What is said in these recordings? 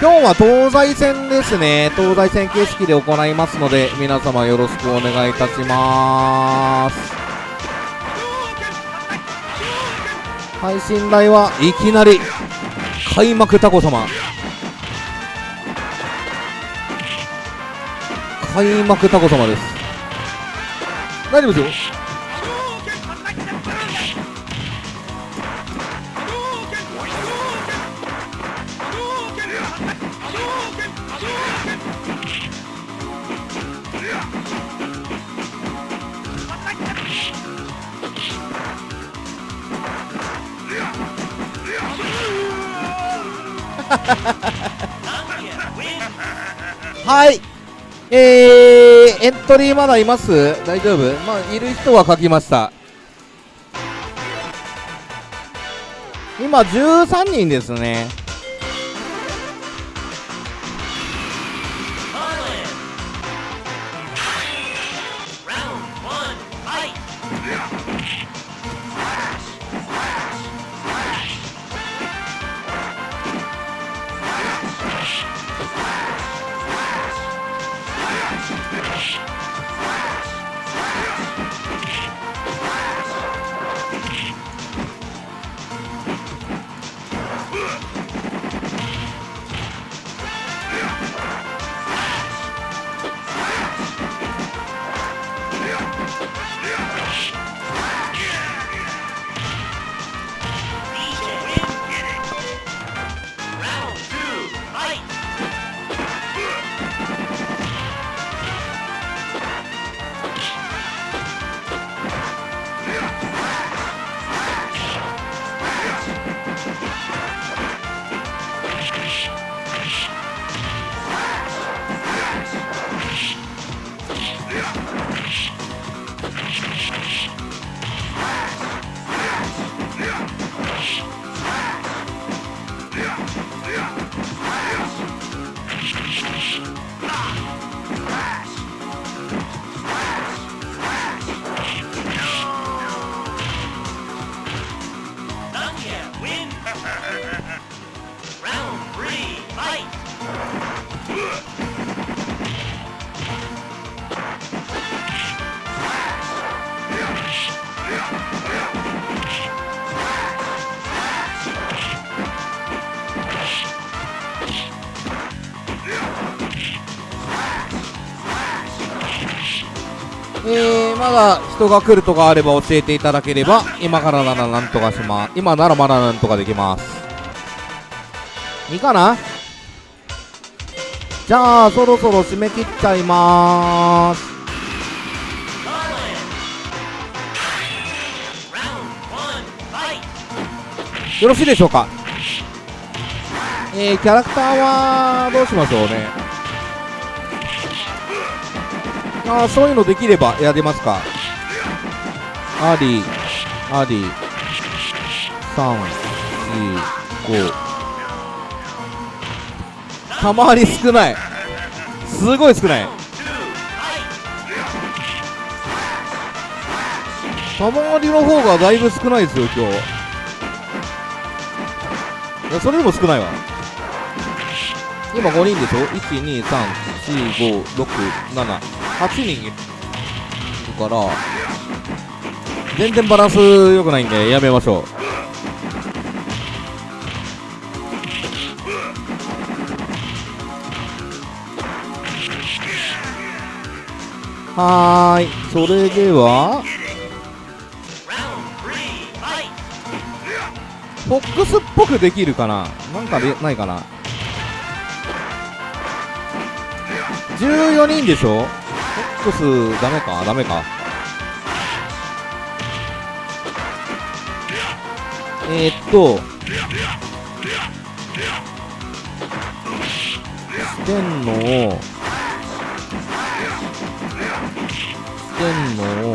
今日は東西戦ですね。東西戦形式で行いますので皆様よろしくお願いいたします。配信台はいきなり開幕タコ様。開幕タコ様です。大丈夫ですよ。はい。えー、エントリーまだいます？大丈夫？まあいる人は書きました。今13人ですね。人が来るとかあれば教えていただければ今からならなんとかします。今ならまだなんとかできます。いいかな？じゃあそろそろ締め切っちゃいまーす。よろしいでしょうか？えー、キャラクターはどうしましょうね。ああそういうのできればやりますか。ありあり345たまり少ない。すごい少ない。たまりの方がだいぶ少ないですよ今日。いやそれでも少ないわ。今5人でしょ？1234567 8人いるから。全然バランス良くないんでやめましょう。はーい。それではフォックスっぽくできるかな？なんかでないかな？14人でしょ？フォックスダメか？ダメか？えー、っとしてんのをしてんのを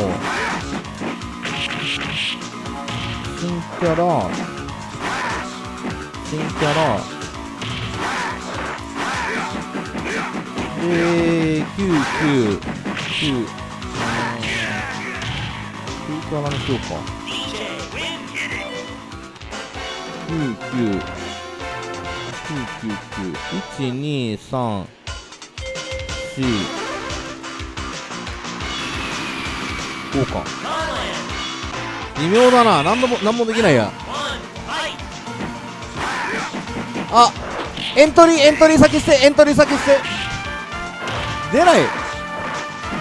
新キャラ新キャラ。で9 9 9 9キャラにしようか。9 9 123 4こうか微妙だな何度も何もできないやあエントリーエントリー先捨てエントリー先捨て出ない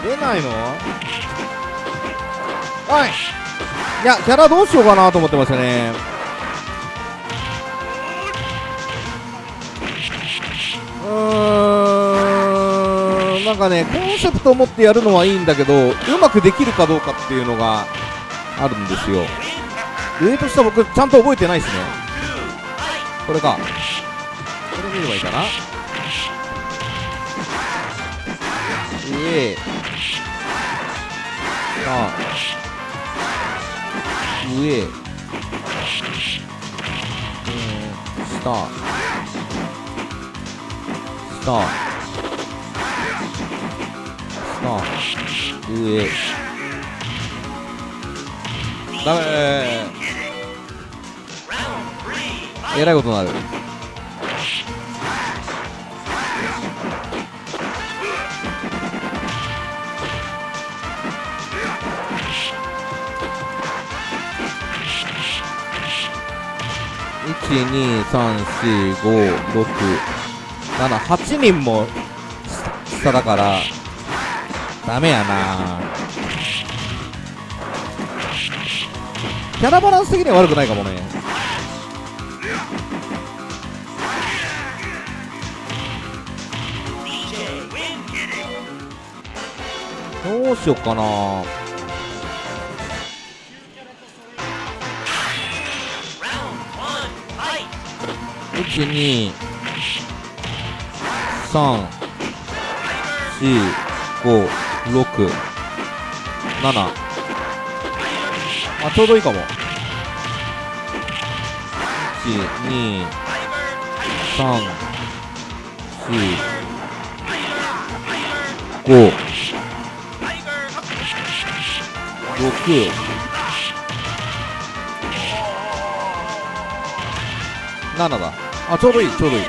出ないのはいいやキャラどうしようかなと思ってましたねなんかねコンセプトを持ってやるのはいいんだけどうまくできるかどうかっていうのがあるんですよ。上と下僕ちゃんと覚えてないですね。これか。これ見ればいいかな。上。下上。うん。下。下。下上。ダメ。えらいことになる。1234567 8人も下だから。ダメやな。キャラバランス的には悪くないかもね。どうしよっかな。1 2 3 4 5 6 7あちょうどいいかも。1 2 3 4 5 6 7だ。あちょうどいいちょうどいい。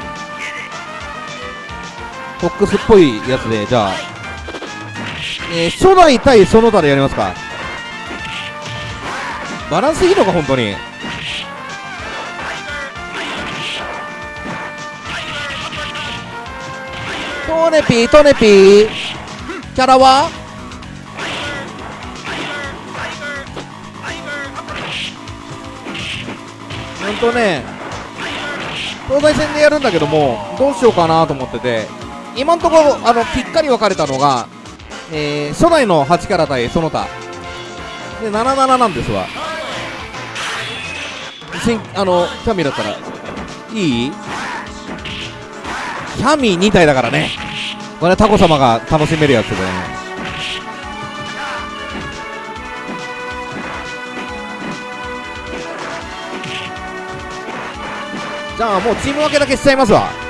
フォックスっぽいやつでじゃあ。えー、初代対その他でやりますか？バランスいいのか本当に？トネピートネピー。キャラは？ほんとね東西戦でやるんだけどもどうしようかなと思ってて今のところあのぴっかり分かれたのが、えー、初代の8キャラ対その他。で77なんですわ。あのキャミだったら。いい？キャミ2体だからね。これタコ様が楽しめるやつでね。じゃあもうチーム分けだけしちゃいますわ。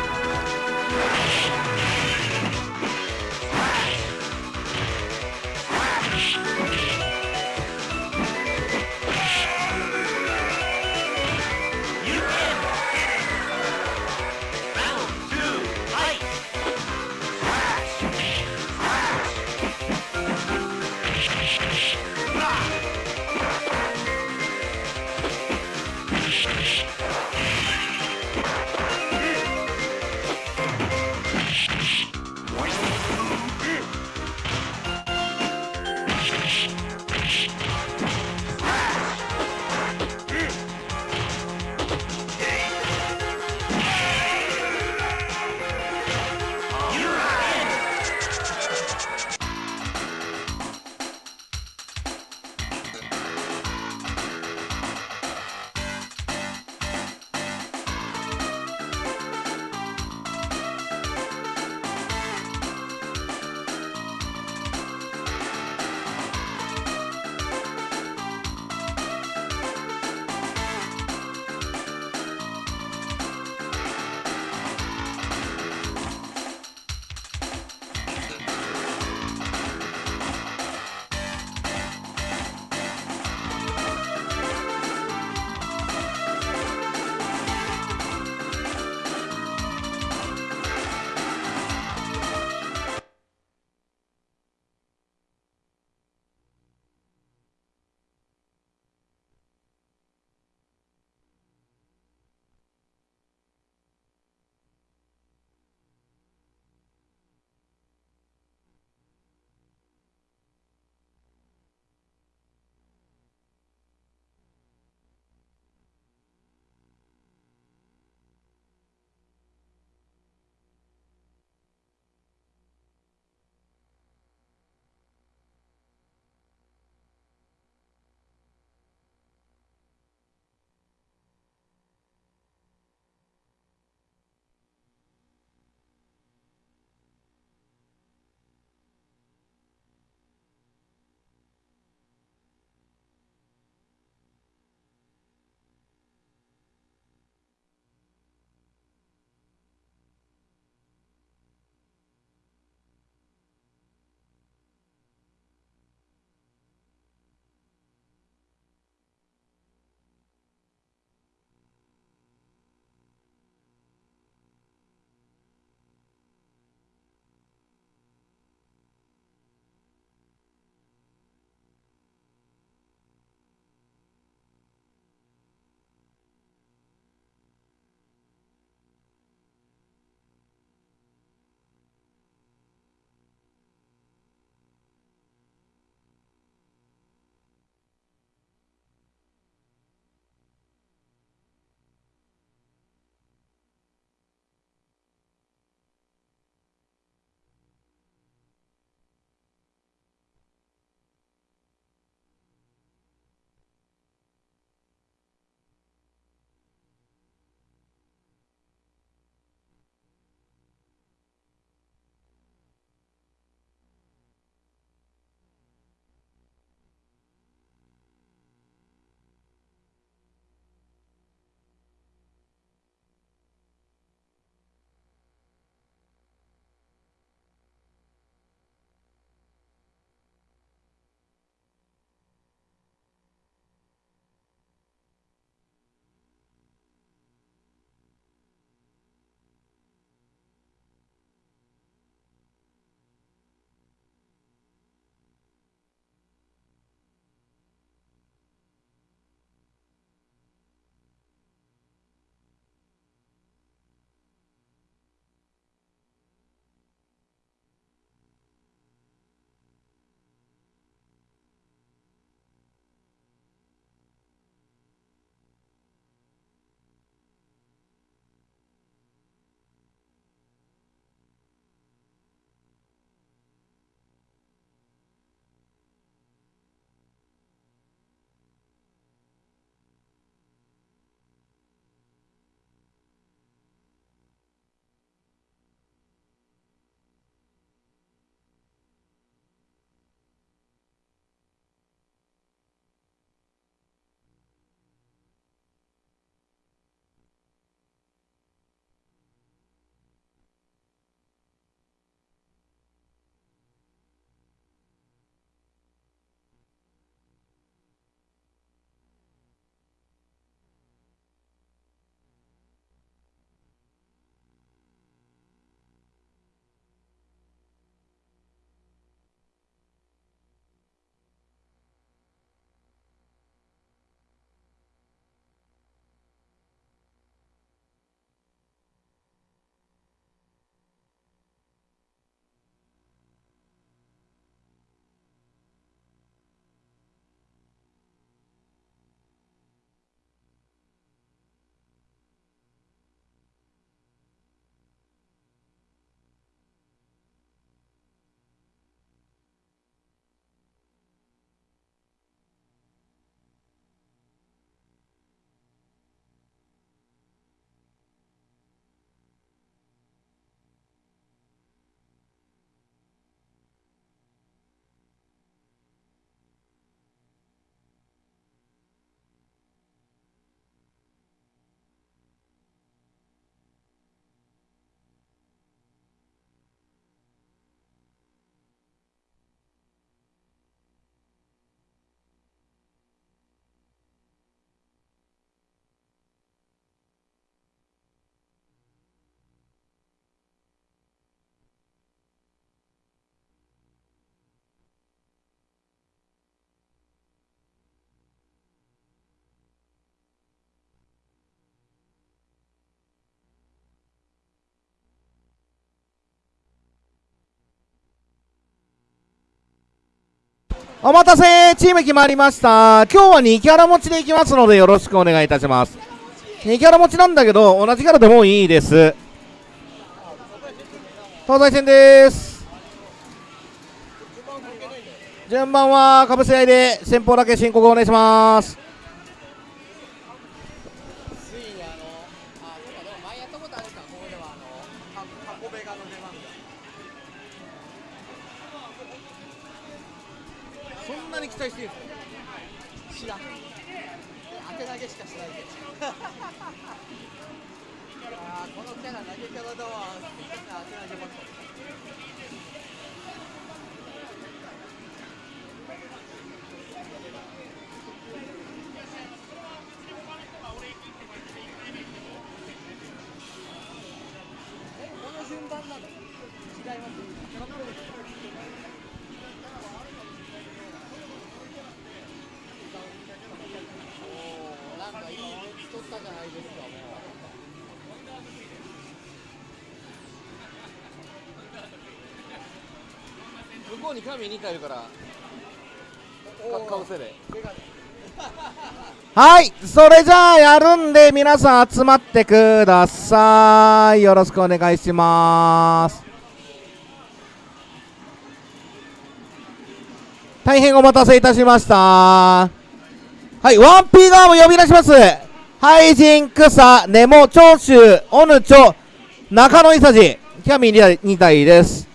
お待たせチーム決まりました。今日は2キャラ持ちでいきますのでよろしくお願いいたします。2キャラ持ちなんだけど同じキャラでもいいです。東西線です。順番はかぶせ合いで先方だけ申告お願いします。に神2回いるから。うかぶせでメガネはいそれじゃあやるんで皆さん集まってください。よろしくお願いします。大変お待たせいたしました。はいワンピー側も呼び出します。ハイジン、クサ、ネモ、長州、オヌチョ、中野イサジキャミ2体です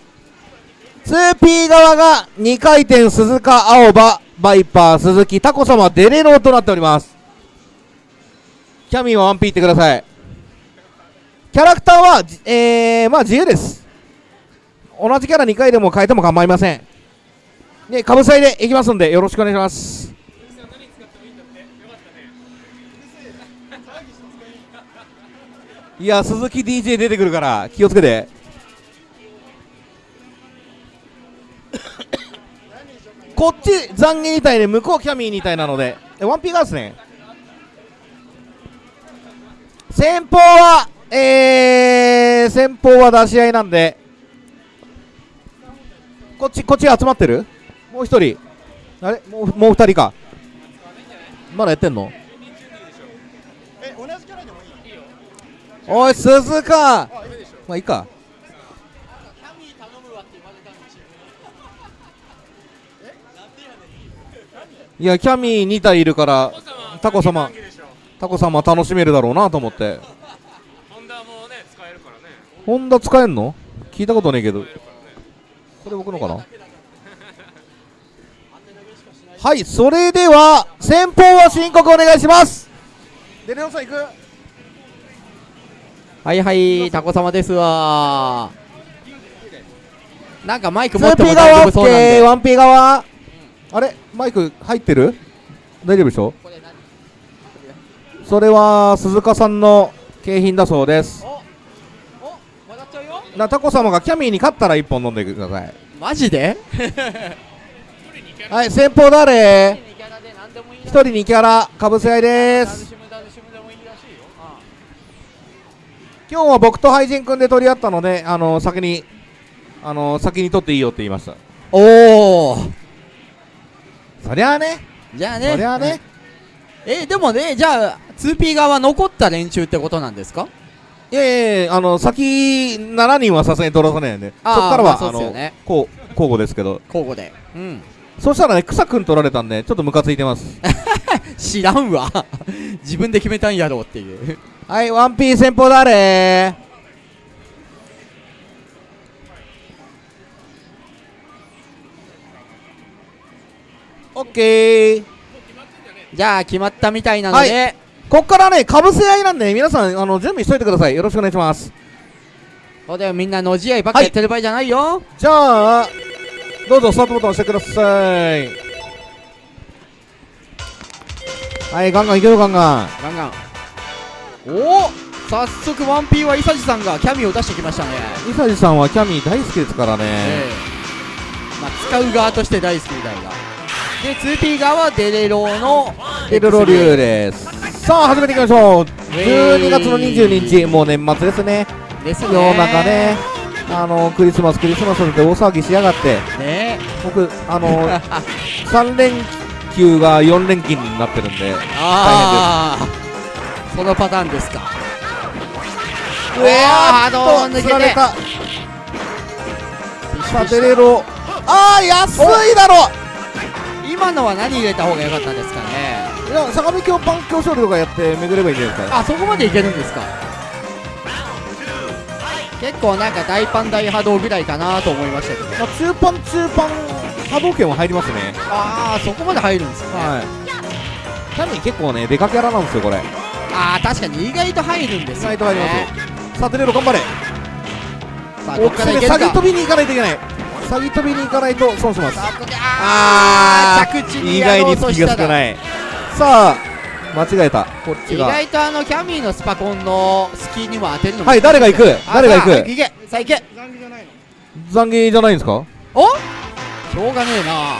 2P 側が2回転鈴鹿青葉バイパー鈴木タコ様デレローとなっております。キャミーは 1P ってください。キャラクターはえー、まあ自由です。同じキャラ2回でも変えても構いません。でかぶさいでいきますんでよろしくお願いします。いや鈴木 DJ 出てくるから気をつけて。こっち残悔2体で向こうキャミー2体なので。えワンピーガーですね。先方はえー、先方は出し合いなんで。こっちこっち集まってる？もう一人。あれ？もうもう二人か。まだやってんの？え同じキャラでもいいよ。おい鈴鹿。まあいいかキャミー頼むわって言われたのチームえなんでやねんいやキャミー2体いるからタコ様タコ様楽しめるだろうなと思って。ホンダもね使えるからね。ホンダ使えんの？聞いたことねえけど。これ僕のかな？はいそれでは先方は申告お願いします。デレオさん行く？はいはい、タコ様ですわ。なんかマイク持って 2P も大丈側夫そうなんで。OK1P 側？あれ？マイク入ってる？大丈夫でしょ？それは鈴鹿さんの景品だそうです。おお曲がっちゃうよ。なタコ様がキャミーに勝ったら1本飲んでください。マジで？はい先方誰？2キャラで何でもいい1人2キャラかぶせ合いです。今日は僕とハイジン君で取り合ったのであの先にあの先に取っていいよって言いました。おおそりゃあね。じゃあね。そりゃあね。えでもねじゃあ 2P 側は残った連中ってことなんですか？いやいやいやあの先7人はさすがに取らさないんでそっからは、まあそうこう交互ですけど。交互で。うん。そしたらね草くん取られたんでちょっとムカついてます。知らんわ。自分で決めたんやろうっていう。はいワンピー先方誰オッケー。じゃあ決まったみたいなので、はこっからねかぶせ合いなんで皆さんあの準備しといてください。よろしくお願いします。そうだよみんなのじ合いばっかやってる場合じゃないよ、じゃあどうぞスタートボタン押してください。はいガンガンいけるガンガン。ガンガン。おお早速 1P はイサジさんがキャミを出してきましたね。伊佐治さんはキャミー大好きですからね、ええ。まあ使う側として大好きみたいなで 2P 側はデレローのエルロリューです。さあ始めていきましょう。12月の22日もう年末ですね。ですね。世の中ね。あのクリスマスクリスマスって大騒ぎしやがって。ね。僕あの 3連休が4連勤になってるんでああそのパターンですか。うわあーどう抜けて。さあデレロ。ああ安いだろ今のは何入れた方が良かったですかね？いや相模京パン強勝利とかやって巡ればいいんじゃないですか？あそこまでいけるんですか？結構なんか大パン大波動ぐらいかなと思いましたけど。まあ、中パン中パン波動拳は入りますね。ああそこまで入るんですね、はい。キャミー結構ねデカキャラなんですよこれ。ああ確かに意外と入るんですよ、ね、意外と入りますさあデレロ頑張れ。さあこおこからいけるか。詐欺飛びに行かないといけない詐欺飛びに行かないと損します。さああー着地に意外に隙が少ない。さあ間違えた。こっち意が外とあのキャミーのスパコンのスキーにも当てるのもはい誰が行く？あ誰が行く？さあいけさあ行け。残儀じゃないんですか？お？しょうがねえな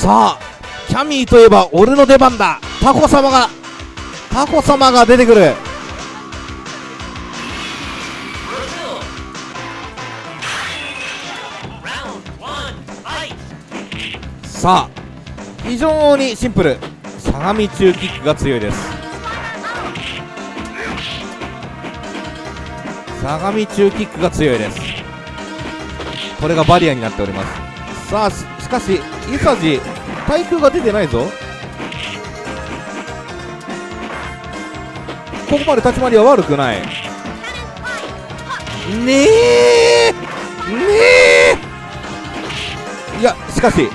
さあキャミーといえば俺の出番だ。タコ様がタコ様が出てくる。さあ非常にシンプル。相模中キックが強いです。相模中キックが強いです。これがバリアになっております。さあかしイサジ対空が出てないぞ。ここまで立ち回りは悪くない。ねえねえ。いやしかし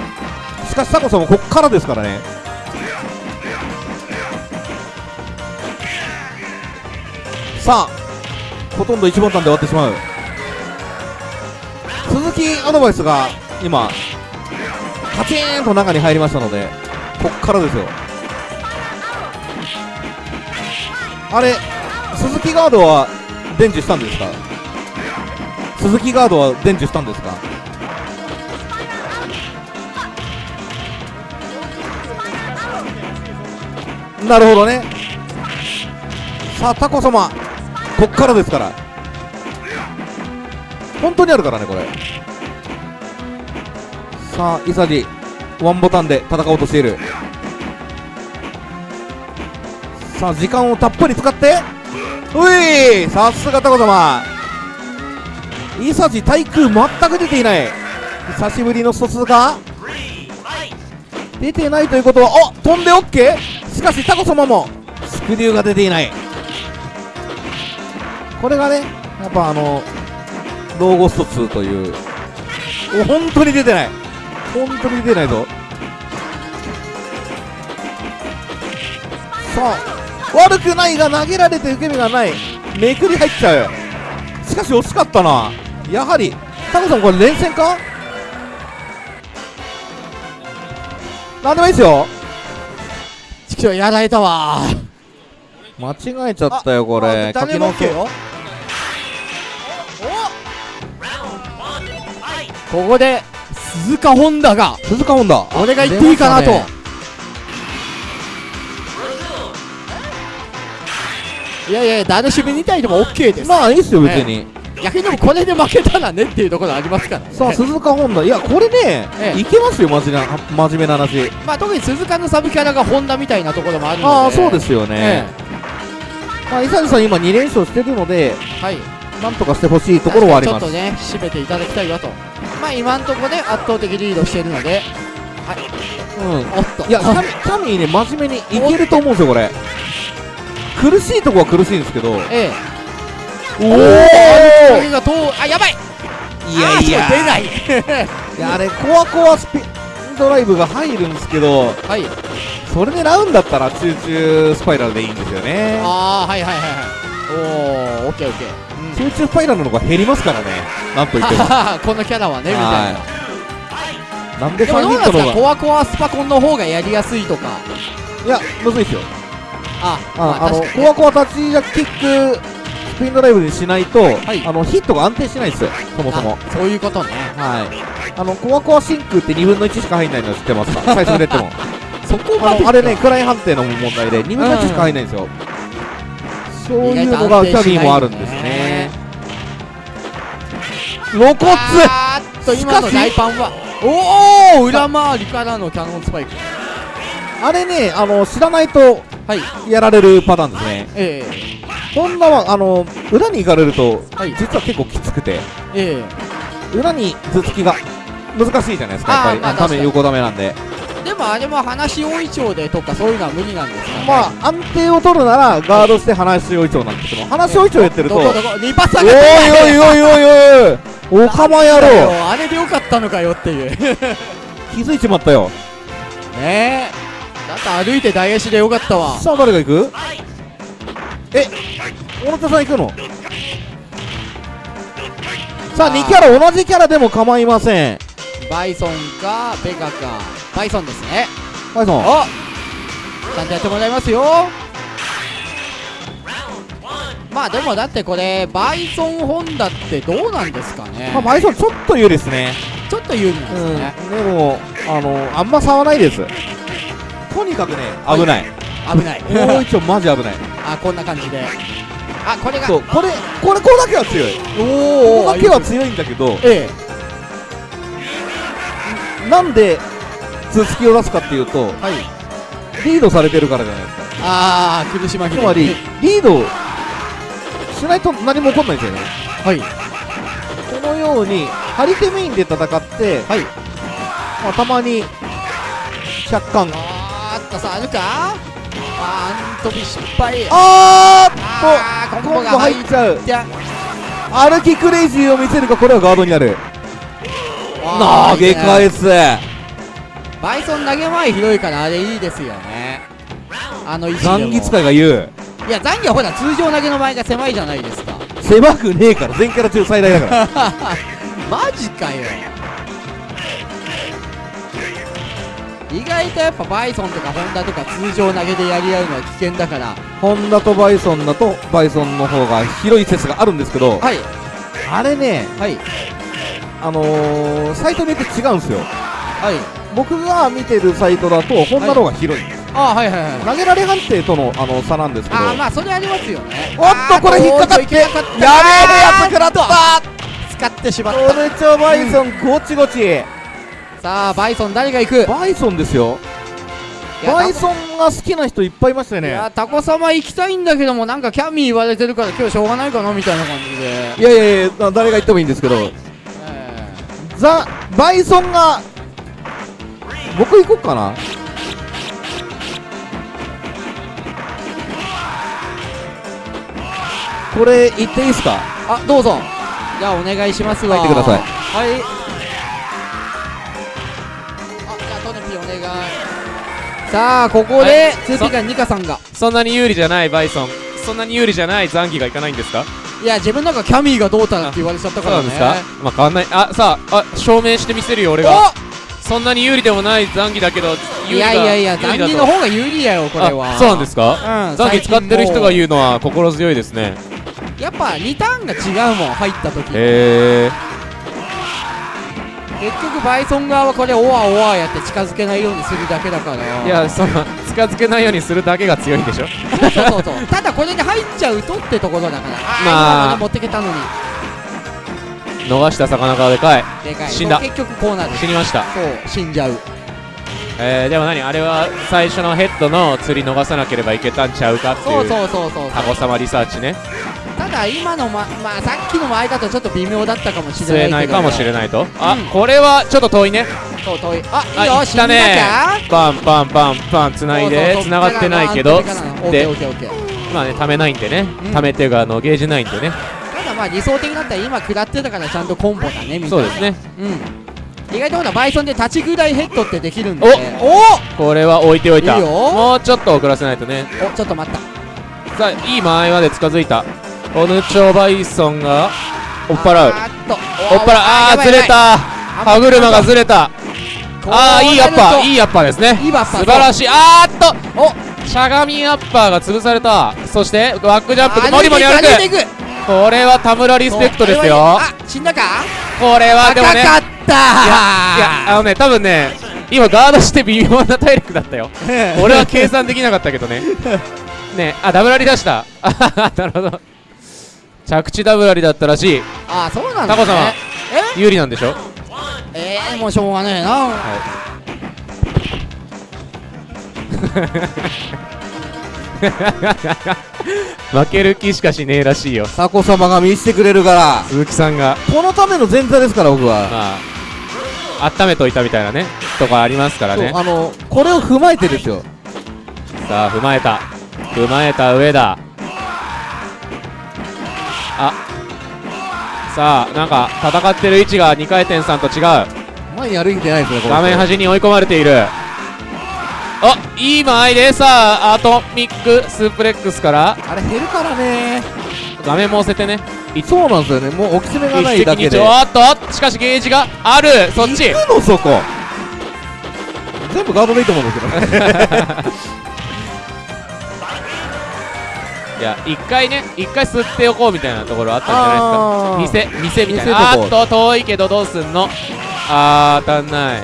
しかしタコさんもこっからですからね。さあほとんど1ボタンで終わってしまう。鈴木アドバイスが今カチーンと中に入りましたのでこっからですよ。あれ鈴木ガードは伝授したんですか？鈴木ガードは伝授したんですか？なるほどね。さあタコ様こっからですから。本当にあるからねこれ。さあイサジワンボタンで戦おうとしている。さあ時間をたっぷり使って。ういさすがタコ様。イサジ対空全く出ていない。久しぶりの疎通が。出てないということはお飛んで OK しかしタコ様もスクリューが出ていない。これがねやっぱあのローゴスト2という。お本当に出てない。本当に出てないぞ。さあ悪くないが投げられて受け身がない。めくり入っちゃうしかし惜しかったな。やはりタコさんこれ連戦か？なんでもいいですよ。ちくしょうやられたわ。間違えちゃったよこれ。書き直そうよここで鈴鹿本田が鈴鹿本田俺が言っていいかなと、ね。いやいや誰守備に対しても OK です、まあいいっすよ別に、逆にでもこれで負けたらねっていうところありますからね。さあ鈴鹿本田いやこれね、ええ。いけますよマジな真面目な話。まあ特に鈴鹿のサブキャラが本田みたいなところもあるので。ああそうですよえね、まあ伊佐さん今2連勝してるのでえはいなんとかしてほしいところはあります。ちょっとね締めていただきたいわと。まあ今のところで圧倒的リードしているので。うん。おっと。いやキャミ キャミーね真面目にいけると思うんですよこれ。苦しいとこは苦しいんですけど。ええ。おおおおがどうあやばい。いやいや。出ない。いやあれコアコアスピンドライブが入るんですけど。はい。それ狙うんだったらチューチュースパイラルでいいんですよね。ああはいはいはいはい。おおオッケーオッケーチューチュースパイラルの方が減りますからね。なんといっても。このキャラはねみたいな。はい。なんででも3どうなんですかヒットの方がコアコアスパコンの方がやりやすいとか。いやむずいですよ。あああのコアコア立ちジャキックスピンドライブにしないと、い。あのヒットが安定しないですよ。そもそも。あそういうことね。ははい。あのコアコア真空って2分の1しか入んないの知ってますか？最初に出ても。そこまであのあれね位判定の問題で2分の1しか入んないんですよ、そういうのがキャビーもあるんですね。露骨あーっと今の大パンはおお裏回りからのキャノンスパイク。あれねあの知らないとはい。やられるパターンですね。えホンダはあの裏に行かれると、はい。実は結構きつくて。ええ。裏に頭突きが難しいじゃないですかやっぱり。あ横ダメなんで。えでもあれも話大いちょうでとかそういうのは無理なんですかね。まあ安定を取るならガードして話し追い長なんですけど話し追い長やってると。おいどこ？どこリパサおいがおいおいおい。おかま野郎あれでよかったのかよっていうね気づいちまったよえだって歩いて大足でよかったわさあ誰が行くえ小野田さん行くのさああー2キャラ同じキャラでも構いませんバイソンかベガかバイソンですね。バイソンおちゃんとやってもらいますよ。まあでもだってこれバイソンホンダってどうなんですかね。まあバイソンちょっと有利ですね。ちょっと有利なんうんですね、でもあのあんま差はないです。とにかくね危ない。危ない。大一丁マジ危ない。あこんな感じで。あこれが。そうこれこれこれだけは強い。おここだけは強いんだけど。え。なんで頭突きを出すかっていうとえはい。リードされてるからじゃないですか。ああ苦し紛れ。につまりリードしないと何も起こんないんですよね。はい。このように張り手メインで戦って、はい。まあ、たまに若干あーっとさあるかあーん飛び失敗あーっあーとコンボ入っちゃう歩きクレイジーを見せるかこれはガードになるあ投げ返すバイソン投げ前広いからあれいいですよね。あの位置でも。残儀使いが言う。いや残儀はほら通常投げの前が狭いじゃないですか。狭くねえから全キャラ中最大だから。マジかよ。意外とやっぱバイソンとかホンダとか通常投げでやり合うのは危険だから。ホンダとバイソンだとバイソンの方が広い説があるんですけどはい。あれねはい。あのー、サイトによって違うんですよ。はい僕が見てるサイトだとホンダの方が広い。んです、あはいはいはい。投げられ判定とのあの差なんですけど。あーまあそれありますよね。おっとこれ引っかかってやべえやつ食らった。使ってしまっオルチョバイソンゴチゴチたさあバイソン誰が行く？バイソンですよ。バイソンが好きな人いっぱいいましたよね。いやタコ様行きたいんだけどもなんかキャミー言われてるから今日しょうがないかなみたいな感じで。いやいやいやだ誰が言ってもいいんですけど。えザ・バイソンが僕行こっかな。これ言っていいですか？ーあどうぞ。じゃあお願いしますわ。入ってください。はい。あじゃあトネピーお願い。さあここはでい 2P がニカさんが。そんなに有利じゃないバイソン。そんなに有利じゃない残機がいかないんですか？いや自分なんかキャミーがどうたらって言われちゃったからね。そうなんですか？まあ変わんない。あさああ証明してみせるよ俺がそんなに有利でもない残機だけどおいやいやいや残機の方が有利やよこれは。あそうなんですか？うん残機使ってる人がう言うのは心強いですね。やっぱリターンが違うもん入った時。へえ結局バイソン側はこれオワオワやって近づけないようにするだけだから。いやその近づけないようにするだけが強いんでしょ？そうそうそう。ただこれで入っちゃうとってところだから。あ。ー、まあ持ってけたのに逃した魚がでかい。でかい。死んだ。結局こうなる死にました。そう。死んじゃう。えー、でも何？あれは最初のヘッドの釣り逃さなければいけたんちゃうかってそいう。うそうそうそうタコ様リサーチね。ただ今のままあさっきの前だとちょっと微妙だったかもしれ吸ないけど。えないかもしれないと。あ、うん。これはちょっと遠いね。そう遠い。あいいあよ死んね。かパンパンパンパンつないで。つながってないけど。でオッケーオッケーまあねためないんでね、うん。ためてがあのゲージないんでねまあ理想的だったら今食らってたからちゃんとコンボだねみたいな。そうですね。うん。意外とほらバイソンで立ちぐらいヘッドってできるんで。おこれは置いておいた。いいよ。もうちょっと遅らせないとね。おちょっと待った。さあいい間合いまで近づいた。オヌチョバイソンが追っ払う。追っ払う。あーずれた。歯車がずれた。ああいいアッパー。いいいアッパーですね。いい素晴らしい。あーっと。お。しゃがみアッパーが潰された。そしてバックジャンプでモリモリ歩くこれは田村リスペクトですよ。あ死んだか？これはでもね高かった。いやあのね多分ね今ガードして微妙な体力だったよ。俺は計算できなかったけどね。ねあダブラリ出した。なるほど。着地ダブラリだったらしい。あそうなんだ、ね、タコ様有利なんでしょ？ええー、もうしょうがねえな負ける気しかしねえらしいよ。タコ様が見せてくれるから。鈴木さんが。このための前座ですから僕は。まあ温めといたみたいなねとかありますからね。あのこれを踏まえてですよ。さあ踏まえた。踏まえた上だ。あ。さあなんか戦ってる位置が2回転さんと違う。前に歩いてないですね画面端に追い込まれているあいい間合いでさあアトミックスープレックスから。あれ減るからね。画面も押せてね。そうなんですよね。もう置き詰めがないだけで。鳥あっとしかしゲージがある。そっち。行くのそこ。全部ガードでいいと思うんですけどね。いや一回ね一回吸っておこうみたいなところあったんじゃないですか。店店みたいな。あっと遠いけどどうすんの。あー当たんない。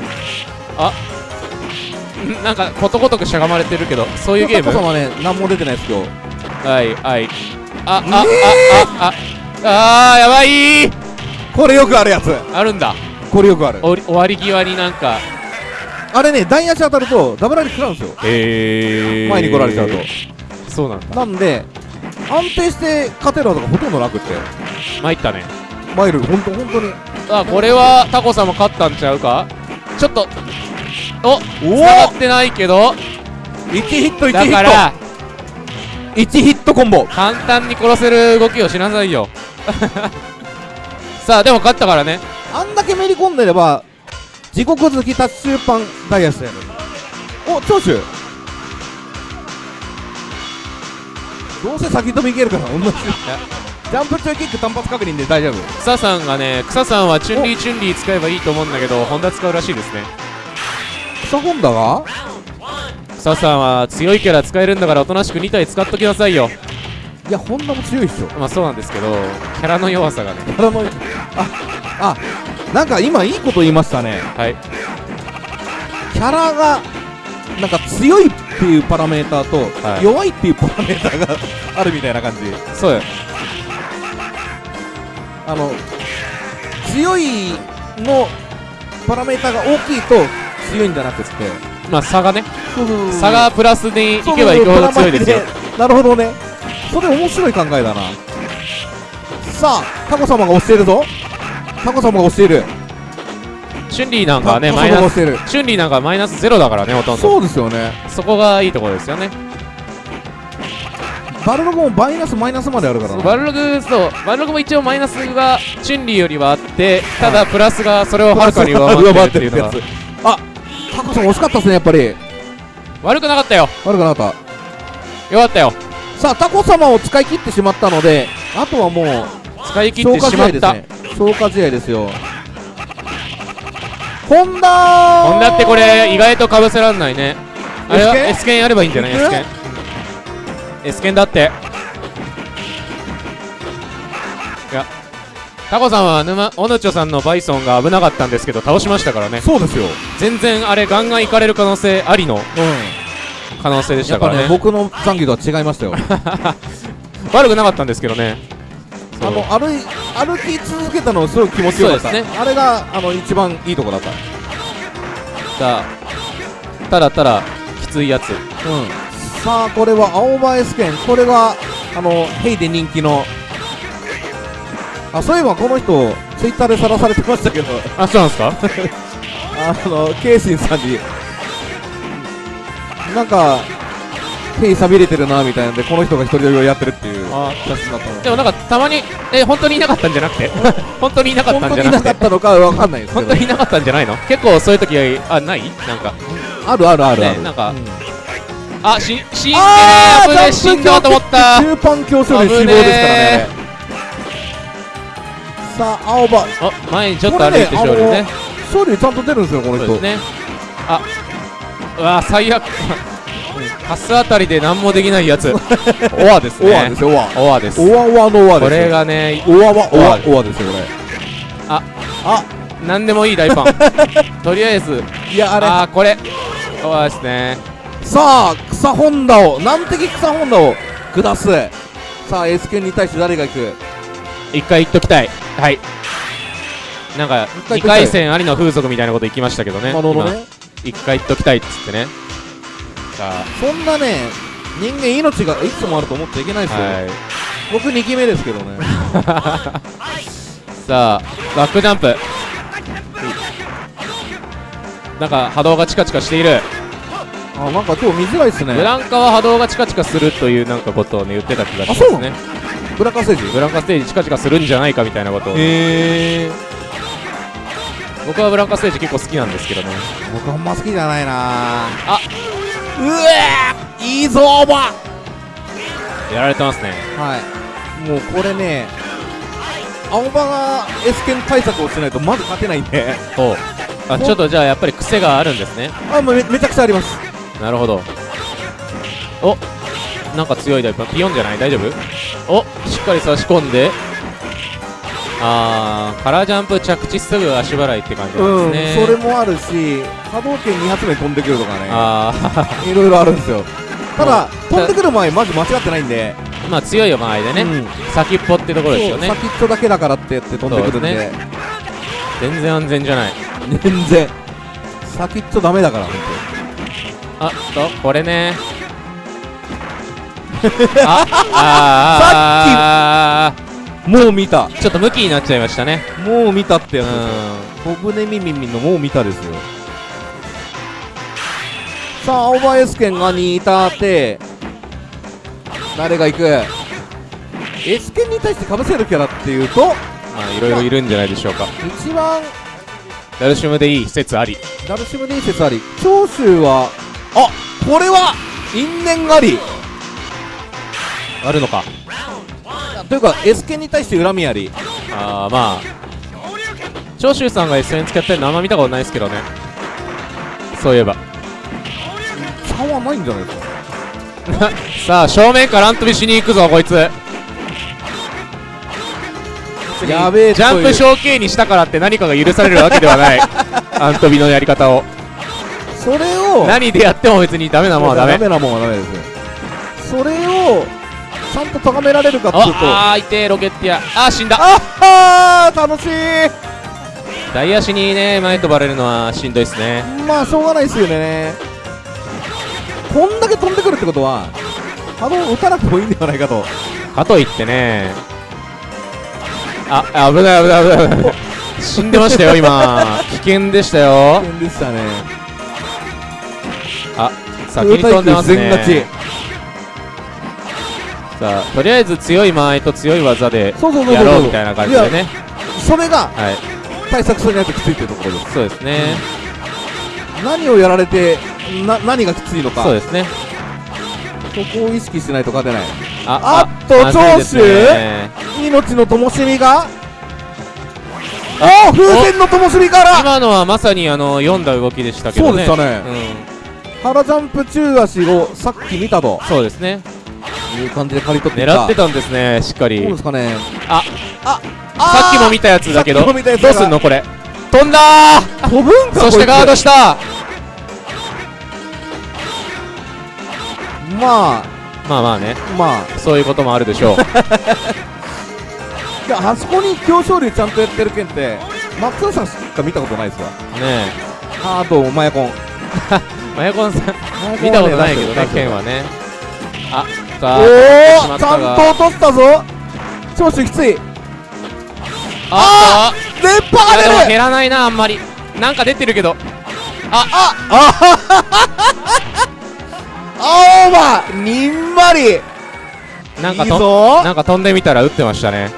あんなんかことごとくしゃがまれてるけどそういうゲーム？タコ様ね何も出てないです今日。はいはい。ああああああー。やばい。これよくあるやつ。あるんだ。これよくある。終わり際になんか。あれね台足当たるとダブられ食らうんですよ。へ前に来られちゃうと。そうなんだ。なんで安定して勝てるのがほとんどなくって。参ったね。マイルほんとほんとに。あこれはタコ様勝ったんちゃうか？ちょっとおお繋がってないけど。1ヒット1ヒだット。から1ヒットコンボ。簡単に殺せる動きをしなさいよ。さあでも勝ったからね。あんだけめり込んでれば地獄好きタッシュパンダイヤスやる。お長州。どうせ先飛びいけるから同じ。ジャンプ中キック単発確認で大丈夫。草さんがね草さんはチュンリーチュンリー使えばいいと思うんだけどホンダ使うらしいですね草ホンダが？草さんは強いキャラ使えるんだからおとなしく2体使っときなさいよ。いやホンダも強いっしょ。まあそうなんですけどキャラの弱さがね。キャラのああなんか今いいこと言いましたね。はい。キャラがなんか強いっていうパラメーターと、はい。弱いっていうパラメーターがあるみたいな感じ。そうよ。あの強いのパラメーターが大きいと強いんじゃなくって。まあ差がね。差がプラスにいけばいくほど強いですよ。なるほどね。それ面白い考えだな。さあタコ様が押しているぞ。タコ様が押している。チュンリーなんかはねマイナスチュンリーなんかはマイナスゼロだからねほとんど。そうですよね。そこがいいところですよね。バルログもマイナスマイナスまであるからな。バルログそうバルログも一応マイナスがチュンリーよりはあってただプラスがそれをはるかに上回ってるっていうのが。あタコさん惜しかったですねやっぱり。悪くなかったよ。悪くなかっよかったよ。たさあタコ様を使い切ってしまったのであとはもう使い切ってしまった、消化試合ですよ。ホンダホンダってこれ意外とかぶせらんないね。あれは S 剣やればいいんじゃない？S 剣 S 剣だってタコさんは沼オヌチョさんのバイソンが危なかったんですけど倒しましたからね。そうですよ。全然あれガンガンいかれる可能性ありのうん可能性でしやっぱね。たからね僕の残機とは違いましたよ。悪くなかったんですけどね。あの歩い歩き続けたのすごい気持ちよかった。ね。あれがあの一番いいとこだった。さあただただきついやつ。うん。さあこれは青葉 S 剣これがあのヘイで人気のあそういえばこの人ツイッターでさらされてましたけど。あそうなんですか？あのケイシンさんになんかヘイさびれてるなみたいなんでこの人が一人でやってるっていう。あ写真だったのでもなんかたまにえ本当にいなかったんじゃなくて本当にいなかった本当んじゃなくて。にいなかったのかわかんないですけど本当にいなかったんじゃないの？結構そういう時あない？なんか。あるあるあるある、ねなんか。うあし死んでねあー危ねえ死んだと思った。中盤強勝で死亡ですからねさあ青葉。あ前にちょっと歩いて勝利ね。勝利ちゃんと出るんですよこの人。そうですね。あうわ最悪。カスあたりで何もできないやつ。オアですね。オアですよオア。オアです。オアオアのオアですよ。これがねオアはオア。オアですよこれ。ああ。何でもいい大パン。とりあえず。いやあれ。あーこれ。オアですね。さあ草本田を難敵草本田を下す。さあ S 剣に対して誰が行く？一回言っときたい。はい。なんか2一回戦ありの風俗みたいなこと言きましたけどねなるほどね。今一回言っときたいっつってね。さそんなね人間命がいくつもあると思っちゃいけないですよ、あはい。僕2期目ですけどね。さあバックジャンプ。なんか波動がチカチカしている。あなんか今日見づらいっすね。ブランカは波動がチカチカするというなんかことをね言ってた気がしますねブラッカーステージブランカステージチカチカするんじゃないかみたいなことを僕はブランカステージ結構好きなんですけどね。僕あんま好きじゃないな。あ。うえいいぞおば。やられてますね。はい。もうこれね青葉が S 剣対策をしないとまず勝てないんで。おう。あちょっとじゃあやっぱり癖があるんですね。あもうめめちゃくちゃあります。なるほど。おなんか強いダイパンピヨンじゃない？大丈夫？おしっかり差し込んで。あーカラージャンプ着地すぐ足払いって感じなんうんですね、それもあるし波動拳2発目飛んでくるとかね。あいろいろあるんですよ。ただうん飛んでくる前マジ間違ってないんで。ーまあ強い場合でね、うん。先っぽってところですよね。先っちょだけだからってやって飛んでくるんで。そうで全然安全じゃない。全然。先っちょダメだから本あっとこれねあああ当もう見た。ーちょっと向きになっちゃいましたね。もう見たってうやつですよ小舟みみみのもう見たですよ。さあ青葉 S 剣が2いたって。誰が行く？S 剣に対してかぶせるキャラっていうと？まあいろいろいるんじゃないでしょうか。一番ダルシムでいい説あり。ダルシム伝説あり。長州はあこれは因縁ありあるのか。というか S 剣に対して恨みあり。あーまあ。長州さんが SN 使ってるのあんま見たことないですけどね。そういえば。差はないんじゃないですか？さあ正面からアントビしに行くぞこいつ。やべえジャンプ小径にしたからって何かが許されるわけではない。アントビのやり方を。それを。何でやっても別にダメなもんはダメ。ダメなもんはダメですそれをと高められるかっていうと。ああーいてえロケッティア。あー死んだ。ああ楽しい。大足にね前飛ばれるのはしんどいっすね。まあしょうがないですよね。こんだけ飛んでくるってことは波動打たなくてもいいんではないかと。かといってね。あ危ない危ない危ない。危ない死んでましたよ今。危険でしたよ。危険でしたね。あ先に飛んでますねさあとりあえず強い間合いと強い技でそうそうそうそう。やろうみたいな感じでね。それがはい。対策するにあってきついっていうところです。そうですね。何をやられてな何がきついのか。そうですね。そこを意識しないと勝てない。ああっとまずいですね。命の灯火が。おお風船の灯火から。今のはまさにあの読んだ動きでしたけどねそうでしたねうん腹ジャンプ中足をさっき見たとそうですねいう感じで刈り取って狙ってたんですねしっかり。そうですかね。ああさっきも見たやつだけどどが。うすんのこれ？飛んだー！飛ぶんかそしてガードした！まあ。まあまあね。まあ。そういうこともあるでしょう。あそこに京勝龍ちゃんとやってる剣って松尾さんしか見たことないですわ。ねああとマヤコン。え マヤコンさん見たことないけどね剣はね。あさあおおと落としたぞ。長州きつい。あ連った。いやでも覇が出る。減らないなあんまり。なんか出てるけど。青葉にんまり。なんかいいとぞ。なんか飛んでみたら打ってましたね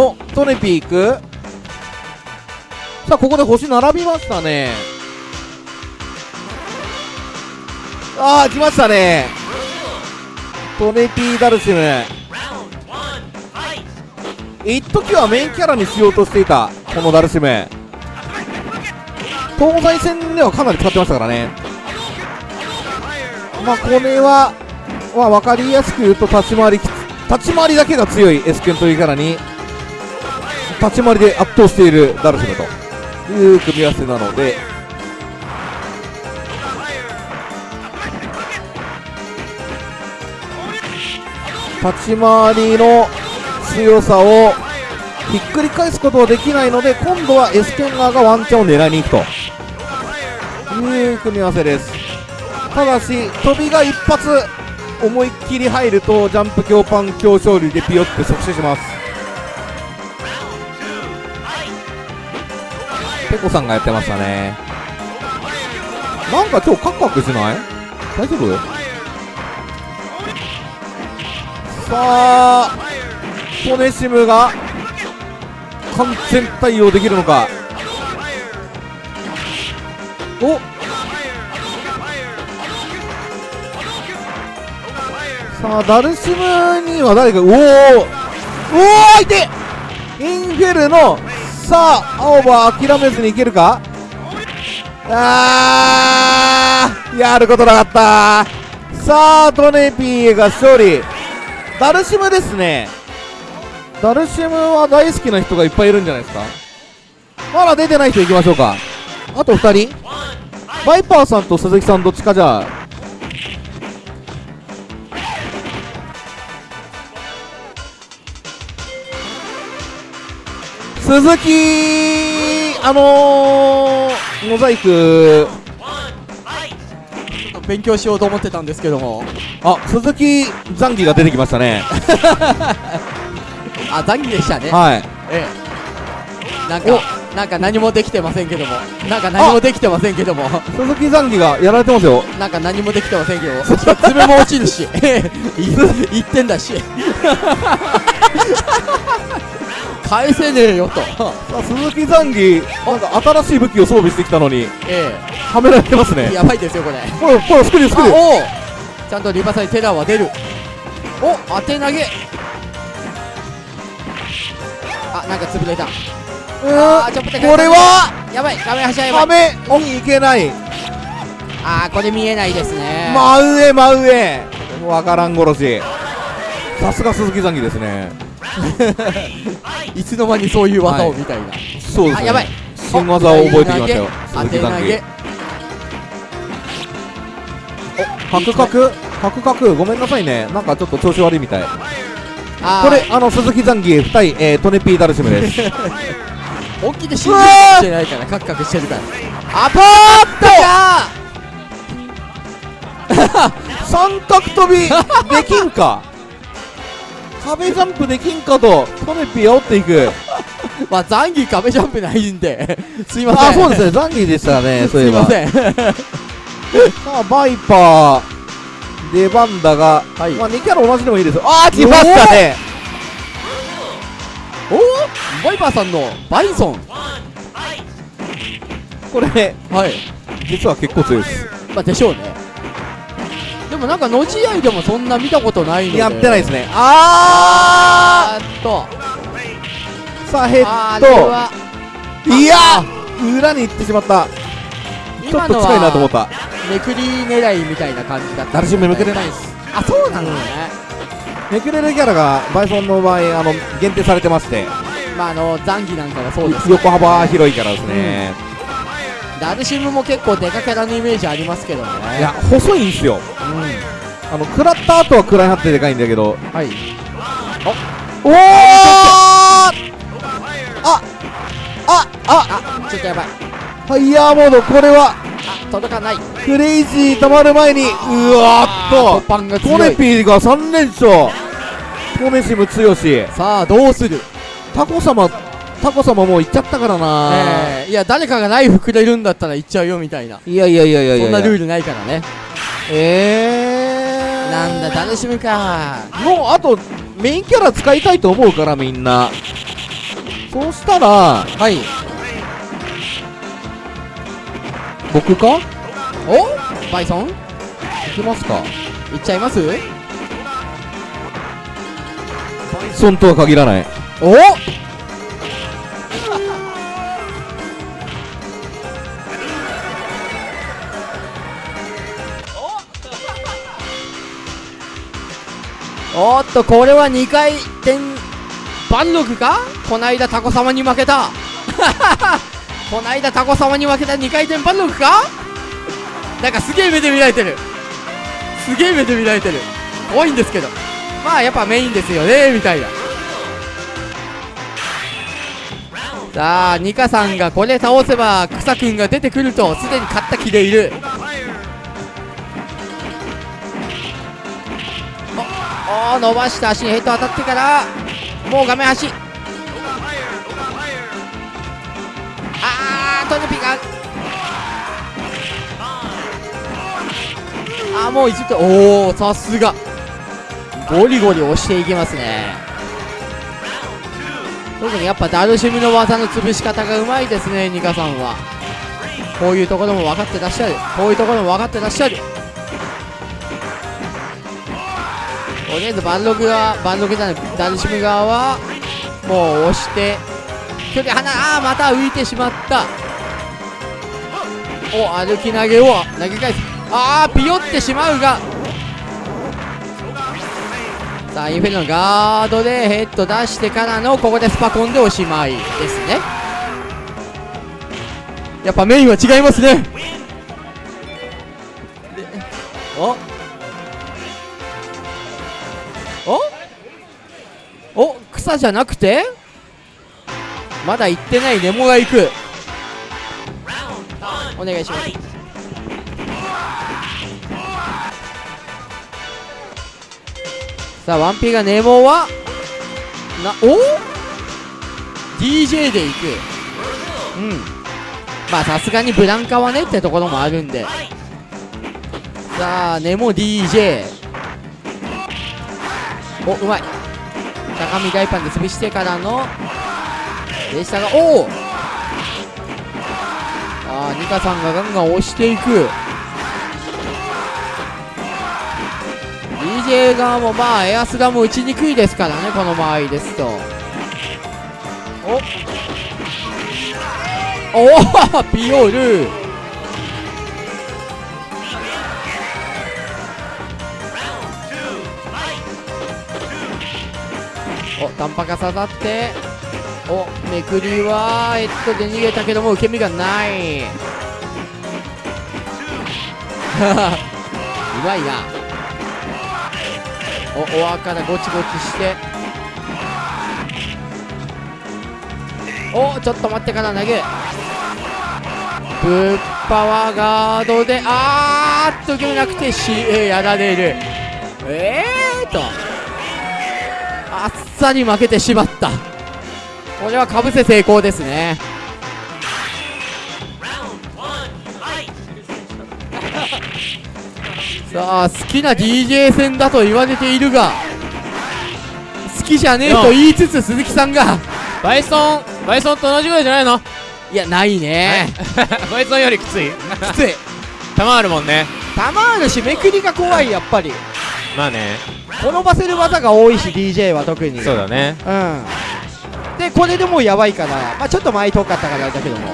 おトネピーく？さあここで星並びましたね。ああ来ましたね。トネピーダルシム。一時はメインキャラにしようとしていたこのダルシム。東西戦ではかなり使ってましたからね。まあこれは、まあ、分かりやすく言うと立ち回り立ち回りだけが強いエスケンというキャラに立ち回りで圧倒しているダルシムという組み合わせなので。立ち回りの強さをひっくり返すことはできないので今度はエスケン側がワンチャンを狙いに行くという組み合わせです。ただし飛びが一発思いっきり入るとジャンプ強パン強勝利でピヨって即死します。ペコさんがやってましたね。なんか今日カクカクしない？大丈夫？さあポネシムが完全対応できるのか？お？さあダルシムには誰かうおー！うおー相手！インフェルノさあ青葉諦めずにいけるか？あーやることなかった。さあトネピーが勝利。ダルシムですね。ダルシムは大好きな人がいっぱいいるんじゃないですか？まだ出てない人いきましょうか。あと2人。バイパーさんと鈴木さんどっちかじゃあ。鈴木あのー、モザイク。勉強しようと思ってたんですけども。あ鈴木ザンギが出てきましたね。あ残儀でしたね。はい。ええ。なんかなんか何もできてませんけども。なんか何もできてませんけども。鈴木ザンギがやられてますよ。なんか何もできてませんけど爪も落ちるし。言ってんだし返せねえよと。さあ鈴木ザンギなんか新しい武器を装備してきたのにえはめられてますね。えやばいですよこれ。これこれスクリュースクリューちゃんとリバサイテラーは出る。お当て投げ。あなんか潰れた。うあーちょっとこれは？やばい。画面端はやばはいめにいけない。あーこれ見えないですね。真上真上。わからん殺し。さすが鈴木ザンギですね いつの間にそういう技をみたいな、そうですね。あやばい。新技を覚えてきましたよ。当て投げ。カクカク？カクカク？ごめんなさいね。なんかちょっと調子悪いみたい。これあの鈴木ザンギ対、えー、トネピーダルシムです。本気で信じるかもしれないからカクカクしてるから。あパーッ 三角飛びできんか？壁ジャンプできんかとトネピー煽っていく。と まあ残儀壁ジャンプないんで。すいません。あそうですね。ザンギでしたね そういえば。すいません。さあバイパー出番だが、はい。まあ、2キャラ同じでもいいですよ。ああ来ましたね。おおバイパーさんのバイソン。これはい。実は結構強いです。まあでしょうね。でもなんかのじ合いでもそんな見たことないので。やってないですね。ああーっと。ーさあヘッド。いや裏に行ってしまった。ちょっと近いなと思っはた。めくり狙いみたいな感じだった。誰しもめくれないです。あそうなのね、めくれるキャラがバイソンの場合あの限定されてまして。まああの残儀なんかがそうです横幅広いキャラですね、ダルシムも結構デカキャラのイメージありますけどね。いや細いんですよ。うあの食らった後は食らいはってでかいんだけど。んはい。おおああああちょっとやばいファイヤーモードこれはあ届かないクレイジー溜まる前にうわーっとトネピーが3連勝トネシム強しさあどうするタコ様タコ様もう行っちゃったからな、えーいや誰かがナイフくれるんだったら行っちゃうよみたいな。いやいやいやいやいや。そんなルールないからね。えー。なんだ楽しみか。もうあとメインキャラ使いたいと思うからみんな。そうしたらはい。僕か？行お？バイソン？きますか。行っちゃいます？ソンとは限らない。お？おっとこれは2回転バンログか？こないだタコ様に負けた。こないだタコ様に負けた2回転バンログか？なんかすげえ目で見られてる。すげえ目で見られてる。怖いんですけど。まあやっぱメインですよねみたいな。さあニカさんがこれ倒せば草くんが出てくるとすでに勝った気でいる。伸ばした足にヘッド当たってからもう画面端。あートネピが。あーもう一度おおさすが。ゴリゴリ押していきますね。特にやっぱダルシムの技の潰し方がうまいですねニカさんは。こういうところも分かってらっしゃる。こういうところも分かってらっしゃる。とりあえずバンログはバンログじゃないダルシム側はもう押して距離離ああまた浮いてしまった。お歩き投げを投げ返す。ああピヨってしまうが。さあインフェルノガードでヘッド出してからのここでスパコンでおしまい。ですね。やっぱメインは違いますね。お？じゃなくてまだ行ってないネモが行く。お願いします。さあワンピがネモはなお？DJ で行く。うん。まあさすがにブランカはねってところもあるんで。さあネモ DJ おうまい。高見大パンで潰してからのでしたがおおあーニカさんがガンガン押していく。DJ 側もまあエアスラも打ちにくいですからねこの場合ですと。おおおピオール!お短波が刺さって。おめくりはヘッドで逃げたけども受け身がない。うまいな。おおわからゴチゴチして。おちょっと待ってから投げ。ぶっパワーガードであーっと受け身なくて CA やられる。えーと。あっさり負けてしまった。これはかぶせ成功ですね。さあ好きな DJ 戦だと言われているが好きじゃねえと言いつつ鈴木さんが。バイソンバイソンと同じぐらいじゃないの？いやないね。バイソンよりきつい。きつい。弾あるもんね。弾あるしめくりが怖いやっぱり。まあね転ばせる技が多いし DJ は特に。そうだね。うん。でこれでもうやばいからまあちょっと前遠かったからだけども。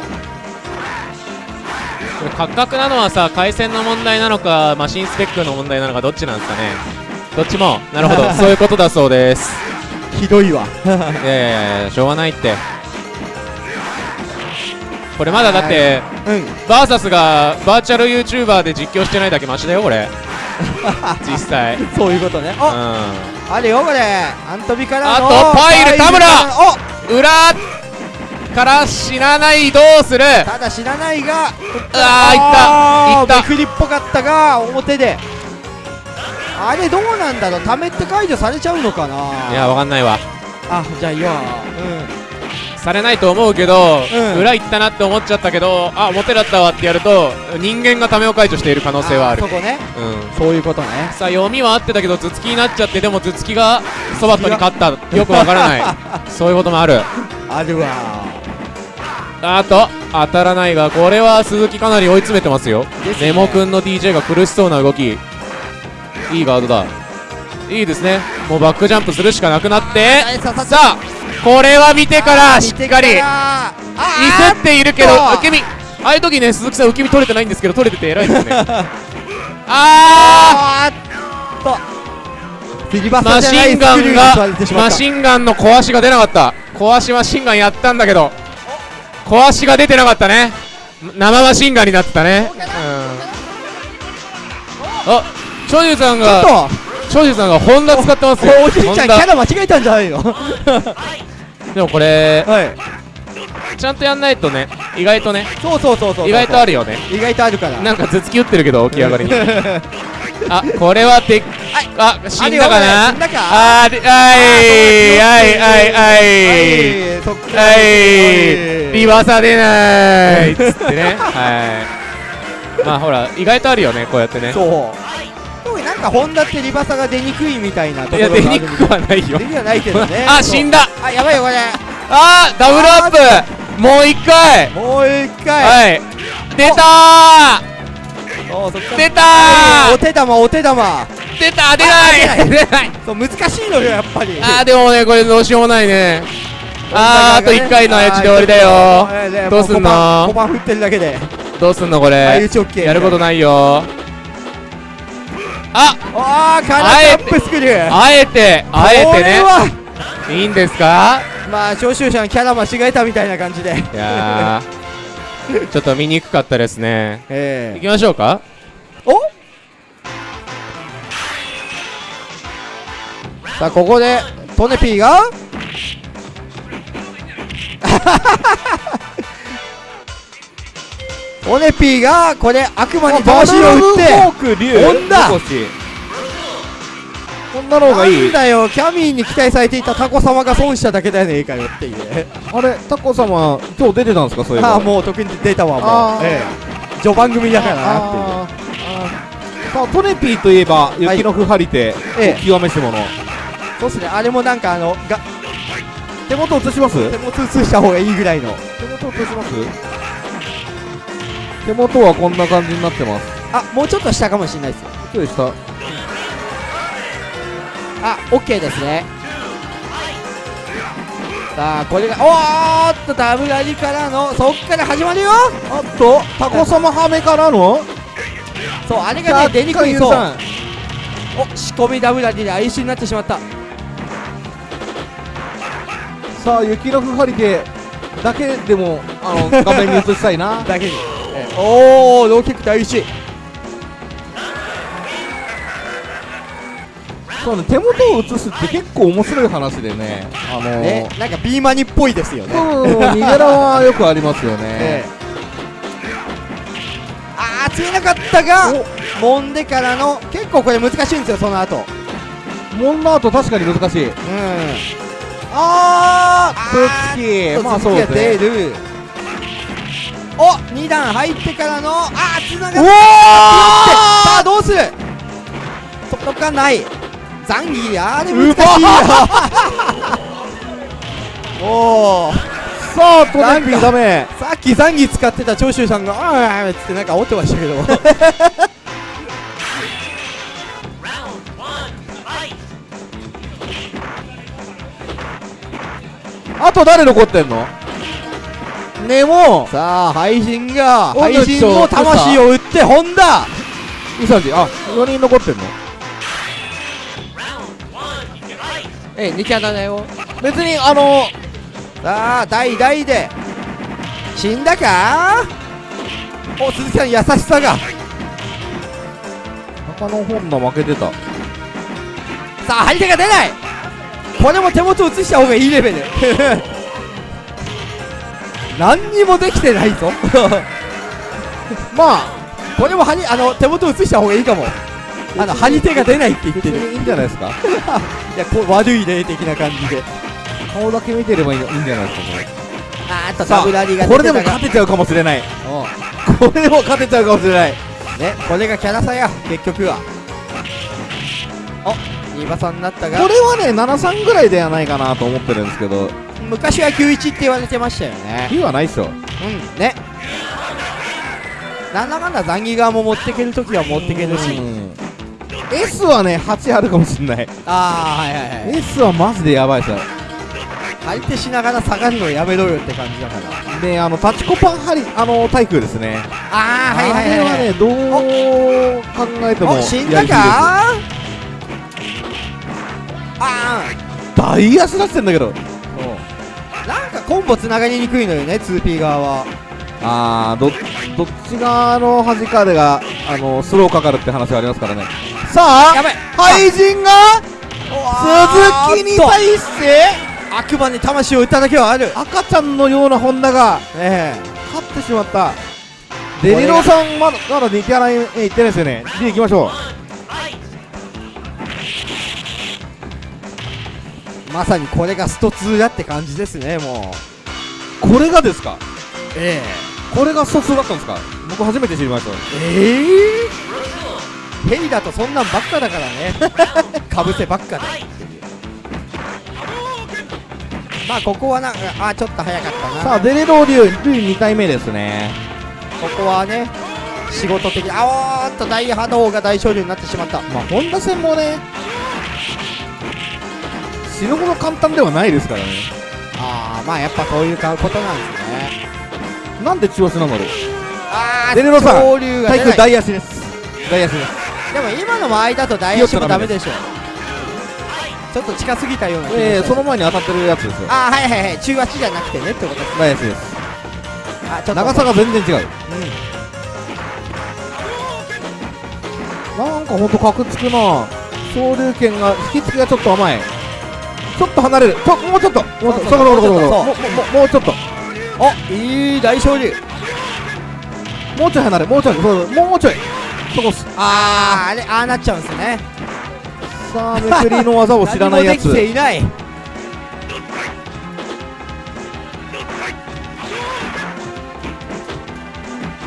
これ価格なのはさ回線の問題なのかマシンスペックの問題なのかどっちなんですかね。どっちも。なるほど。そういうことだそうです。ひどいわ。いやいやいやしょうがないって。これまだだってうん。バーサスがバーチャル YouTuber で実況してないだけマシだよこれ 実際。うんそういうことね。おあれよこれ。アントビからのあとパイル田村。お！裏から死なないどうする？ただ知らないがあーいった。いった。めくりっぽかったが表で。あれどうなんだろう？ためって解除されちゃうのかな？いやわかんないわ。あじゃあいいわされないと思うけど、うん。裏行ったなって思っちゃったけどあ表だったわってやると人間がためを解除している可能性はある。そこね。うん。そういうことね。さあ読みは合ってたけど頭突きになっちゃってでも頭突きがそばっとに勝った。よくわからない。そういうこともある。あるわ。あと当たらないがこれは鈴木かなり追い詰めてますよ。ですね。ネモくんの DJ が苦しそうな動き。いいガードだいいですね。もうバックジャンプするしかなくなって。さあこれは見てからしっかり。ミあスっているけど受け身。ああいう時ね鈴木さん受け身取れてないんですけど取れてて偉いですね。あ あーっとマシンガンがマシンガンの壊しが出なかった壊しマシンガンやったんだけど壊しが出てなかったね生マシンガンになってたねうんあ長寿さんがちょっと長寿さんがホンダ使ってますよ。おじいちゃんキャラ間違えたんじゃないのは でもこれい。ちゃんとやんないとね意外とねそうそうそうそう意外とあるるよね。意外とあるから。なんか頭突き打ってるけど起き上がりに。あこれはてあ死んだかな？あではい。はいはいはい。そっから。はい。リバーサ出ないっつってね。はい。まあほら意外とあるよねこうやってね。そうなんかホンダってリバサが出にくいみたいなとこいろがあるや出にくくはないよ。出にくはないけどね。あ死んだ。あやばいよこれ。あーダブルアップ。もう一回。もう一回。はい。出たー。出たおー手玉お手玉。出た出ない。出ない。そう難しいのよやっぱり。あーでもねこれどうしようもないね。あーあと1回のやつで終わりだよ。どうすんの？5番振ってるだけで。どうすんのこ相れやることないよああーカラあえーアップスクリュー。あえてあえてね。これは。いいんですか？まあ聴衆者のキャラ間違えたみたいな感じで。いやーちょっと見にくかったですね。え。行きましょうか。お？さあここでトネピーが？トネピーがこれ悪魔に魂を打ってフォーク竜ホンダ残し。こんなの方がいなんい。だよキャミーに期待されていたタコ様が損しただけだよねええかよっていう。ねあれタコ様今日出てたんですかそういえば。ああもう特に出たわもう、ええ、序盤組だからなっていう。さあトネピーといえば雪のふはりて、ええ。極めし者。そうっすねあれもなんかあのが手元映します？手元映した方がいいぐらいの。手元映します？手元はこんな感じになってます。あもうちょっと下かもしれないですよ。どうでしたあオッケーですね。さあこれがおーっとダブラリからのそっから始まるよ。あとタコ様ハメからの？そうあれがね出にくいそう。お仕込みダブラリで哀愁になってしまった。さあ雪のふはりてだけでもあの画面に映したいな。だけに、ええおおローキック大事。そうね手元を映すって結構面白い話でね。あのーねなんかビーマニっぽいですよね。そう逃げラはよくありますよね、ええ。あー釣れなかったが揉んでからの結構これ難しいんですよその後。モンナート確かに難しい。うん。ああつき。まあそうがですねお2段入ってからのあーつながってうわさあどうする？届かない。ザンギあれ難しいよ。おおさあトネピーダメ。さっきザンギ使ってた長州さんが「ああ」っつってなんか煽ってましたけど。あと誰残ってんの？ネモさあ配信がお配信の魂を打ってホンダウサジあ4人残ってんの？え2キャラだよ。別にあのさあ代々で。死んだか？お鈴木さん優しさが。中野本田負けてた。さあ張り手が出ない。これも手元映した方がいいレベル何にもできてないぞ。まあこれも張りあの手元映した方がいいかも。あの張り手が出ないって言ってる。いいんじゃないですか。いやこう悪い例的な感じで。顔だけ見てればいいのいいんじゃないですかこれ。あーっとこれでも勝てちゃうかもしれない。これでも勝てちゃうかもしれない。ねこれがキャラ差や。結局は。おリバさんになったが。これはね73ぐらいではないかなと思ってるんですけど昔は91って言われてましたよね。いいはないっすよ。うん。ね。なんだかんだザンギ側も持ってけるときは持ってけるし。うん。S はね8あるかもしれない。ああはいはいはい S はマジでやばいっすよ。相手しながら下がるのやめろよって感じだから。であのタチコパンハリあの対空ですね。ああはいはいはい。あれはねどう考えてもお死んだやりすぎですか大足出してんだけどコンボつながりにくいのよね 2P 側は。あーどどっち側の端かでがあのスローかかるって話がありますからね。さあやばい廃人が鈴木に対して悪魔に魂を打っただけはある。赤ちゃんのようなホンダがえ勝ってしまった。デリロさんまだまだ2キャラへ行ってないですよね。D 行きましょえまさにこれがスト2だって感じですねもう。うこれがですか？えこれが疎通だったんですか？僕初めて知りました。ええ。えヘリだとそんなんばっかだからね。かぶせばっかで。まあここはなんかあちょっと早かったな。さあデレローリュウルイ2回目ですね。ここはね仕事的あおーっと大波動が大勝利になってしまった。まあホンダ戦もね死ぬほど簡単ではないですからね。ああまあやっぱそういうことなんですね。なんで中足なんだろうあデレロさん潮流が体育出ない大足です。大足です。でも今の間合いだと大足もダメでしょちょっと近すぎたようなええしたその前に当たってるやつですよ。あーはいはいはい。中足じゃなくてねってことです大足です。あちょっと。長さが全然違う。うん。なんかほんとカクつくな。昇竜拳が引き付きがちょっと甘いちょっと離れる。ちょもうちょっと。もうちょっともうちょっと。おいい大勝利。もうちょい離れもうちょい。もうちょい。そこっす。あーあれああなっちゃうんですね。さあめくりの技を知らないやつ。何もできていない。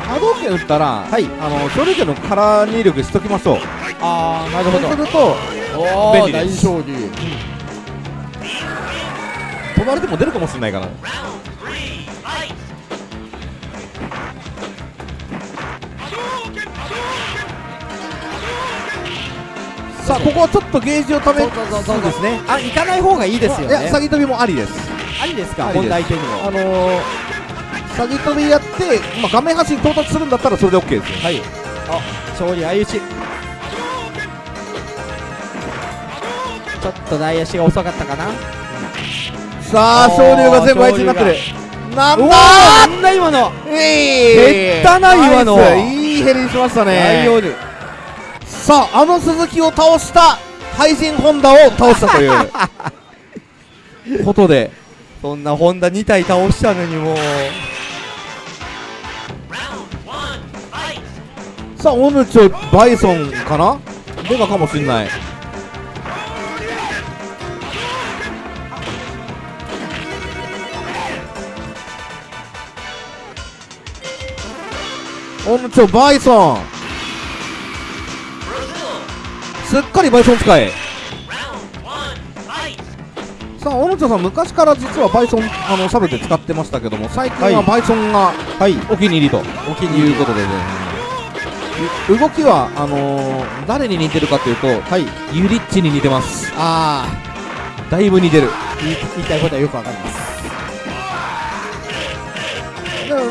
波動拳打ったらはい。あの昇竜拳のカラー入力しときましょう。ああなるそうするとおー大便利です。勝利飛ばれても出るかもしれないからさあここはちょっとゲージをためそうですね。あ行かない方がいいですよいやね詐欺飛びもありです。ありですか？本題手にもあのー、詐欺飛びやって、まあ、画面端に到達するんだったらそれで OK ですよ。はい。あ勝利相打ち。ちょっと大足が遅かったかなさあ昇竜が全部あいつになってる。なんだなんだ今の。え減ったな今の。いいヘリにしましたね。さああの鈴木を倒した廃人ホンダを倒したという。ことで。そんなホンダ2体倒したのにもう。さあオヌチョバイソンかな？デカかもしんないオヌチョバイソンすっかりバイソン使えさあオヌチョさん昔から実はバイソンあのサブで使ってましたけども最近はバイソンがはいお気に入りとお気に入りいうことでねう動きはあのー、誰に似てるかというと、はいユリッチに似てますあだいぶ似てるあ言い言いたいことはよくわかります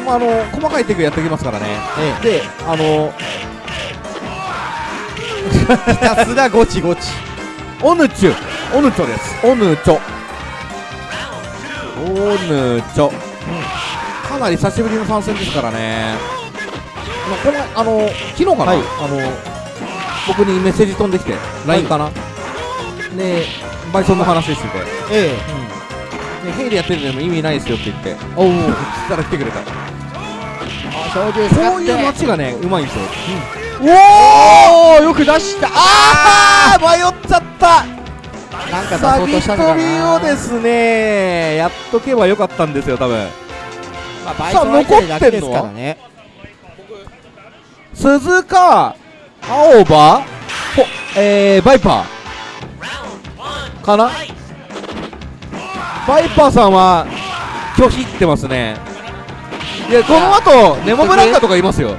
まあ、あの細かいテクやってきますからね、であのひたすらゴチゴチ。オヌチュオヌチョです。オヌチョオヌチョ、かなり久しぶりの参戦ですからね、まあ、このあの昨日かな、はい。あの僕にメッセージ飛んできて LINE かな、でバイソンの話してて、えでヘイでやってるのも意味ないですよって言って。えおおそしたら来てくれた。あ勝利こういう街がねうまいんですよ。おおよく出した。ああ迷っちゃった。なんか出そうとしたのかな。をですねやっとけばよかったんですよ多分。まあバイソン相手で楽ですからね。鈴鹿青葉ほえー、バイパー。かな？バイパーさんは拒否ってますね。いやこの後ネモブランカとかいますよ。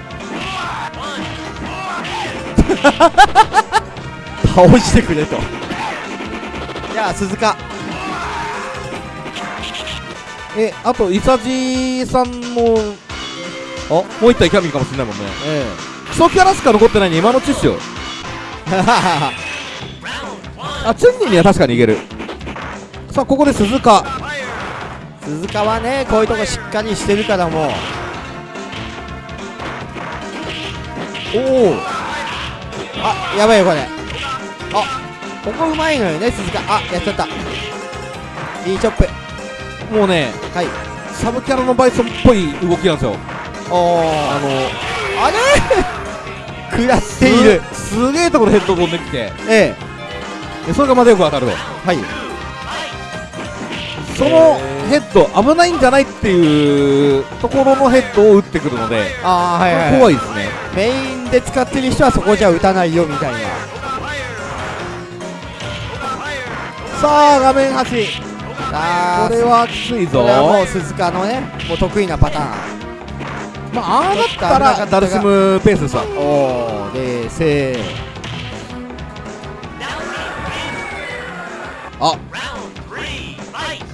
倒してくれと。じゃあ鈴鹿。えあとイサジさんもおもう一体キャミーかもしれないもんね。え基礎キャラしか残ってないに今のうちっすよ。え あチュンニーには確かにいけるさあここで鈴鹿。鈴鹿はねこういうとこしっかりしてるからもう。おおあやばいよこれ。あここうまいのよね鈴鹿。あやっちゃった。いいチョップ。もうねはい。サブキャラのバイソンっぽい動きなんですよ。おおあのあれ？食らっている。すすげえところヘッド飛んできて。えでそれがまたよく当たると。えはいそのヘッド危ないんじゃないっていうところのヘッドを打ってくるのでああはいはい、はい、怖いですね。メインで使ってる人はそこじゃ打たないよみたいな。さあ画面端。あこれはきついぞ。これはもう鈴鹿のねもう得意なパターン。まあああなったらダルシムペースですわ。おお冷静。あ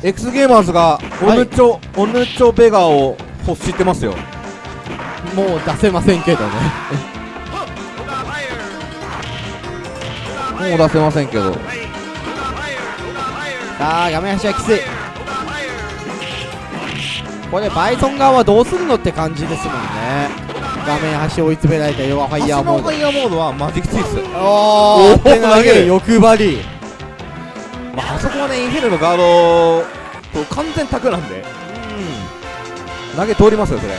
X ゲーマーズがオヌチョ、オヌチョベガを欲してますよ。もう出せませんけどね。もう出せませんけど。さあ画面端はきつい。これバイソン側はどうするのって感じですもんね。画面端追い詰められた弱ファイヤーモード。ファイヤーモードはマジきついっす。おおおー投げる。欲張りまあ、あそこはねインフェルのガードと完全卓なんで。投げ通りますよそれ。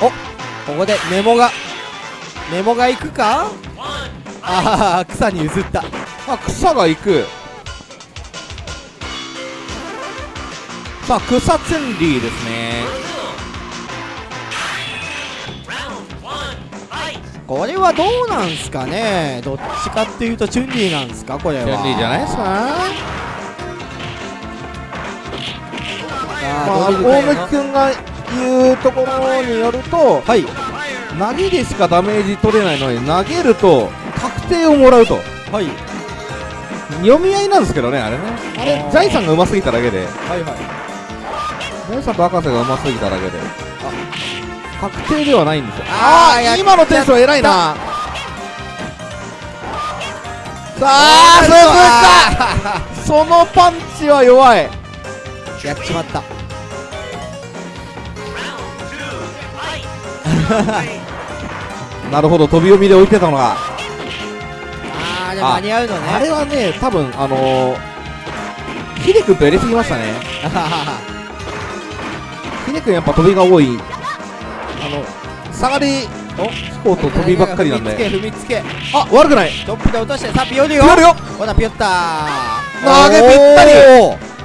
ここでメモが。メモが行くか？ああ草に譲った。あ草が行く。さあ草ツンリーですね。これはどうなんすかね？どっちかっていうとチュンリーなんすか？これは。ツンリーじゃないですか？まあ、大か貫君が言うところによると、はい。投げでしかダメージ取れないのに投げると確定をもらうと。はい。読み合いなんですけどねあれね。あれ？ジャイさんがうますぎただけで。はいはい。ジャイさんと博士がうますぎただけで。あ。確定ではないんですよ。ああ今のテンション偉いな。さあ鈴鹿そのパンチは弱い。やっちまった なるほど飛び読みで置いてたのが。あーであ間に合うのね。あれはね多分あのー、ヒデ君とやりすぎましたね。ヒデ君やっぱ飛びが多い。あの下がり飛行と飛びばっかりなんで。踏みつけ踏みつけ。あ悪くない。トップで落としてさあピヨリよ。ピヨリよ。ほらピヨった投げぴったり。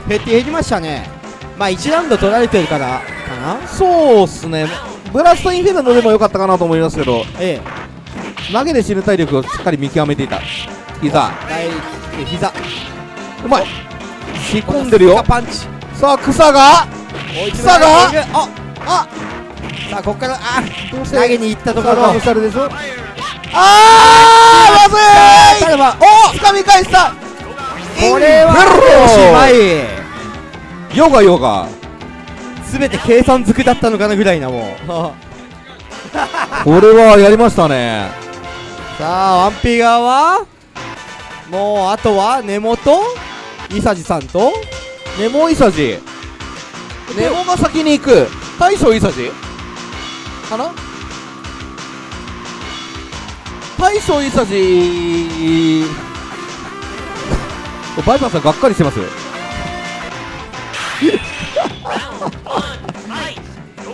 減って減りましたね。まあ1ラウンド取られてるからかな。そうっすねブラストインフェルノでもよかったかなと思いますけどええ。投げで死ぬ体力をしっかり見極めていた膝。膝。うまい。仕込んでるよ。パンチ。さあ草が。追い詰められてい。るああさあここからあ投げに行ったところ。あーまずい。お掴み返した。これはおしまい。ヨガヨガ全て計算づくだったのかなぐらいなもう。これはやりましたね。さあワンピー側は？もうあとは根本？伊佐治さんと？ネモイサジネモが先に行く。大将イサジかな？大将イサジバイパーさんがっかりしてます。よ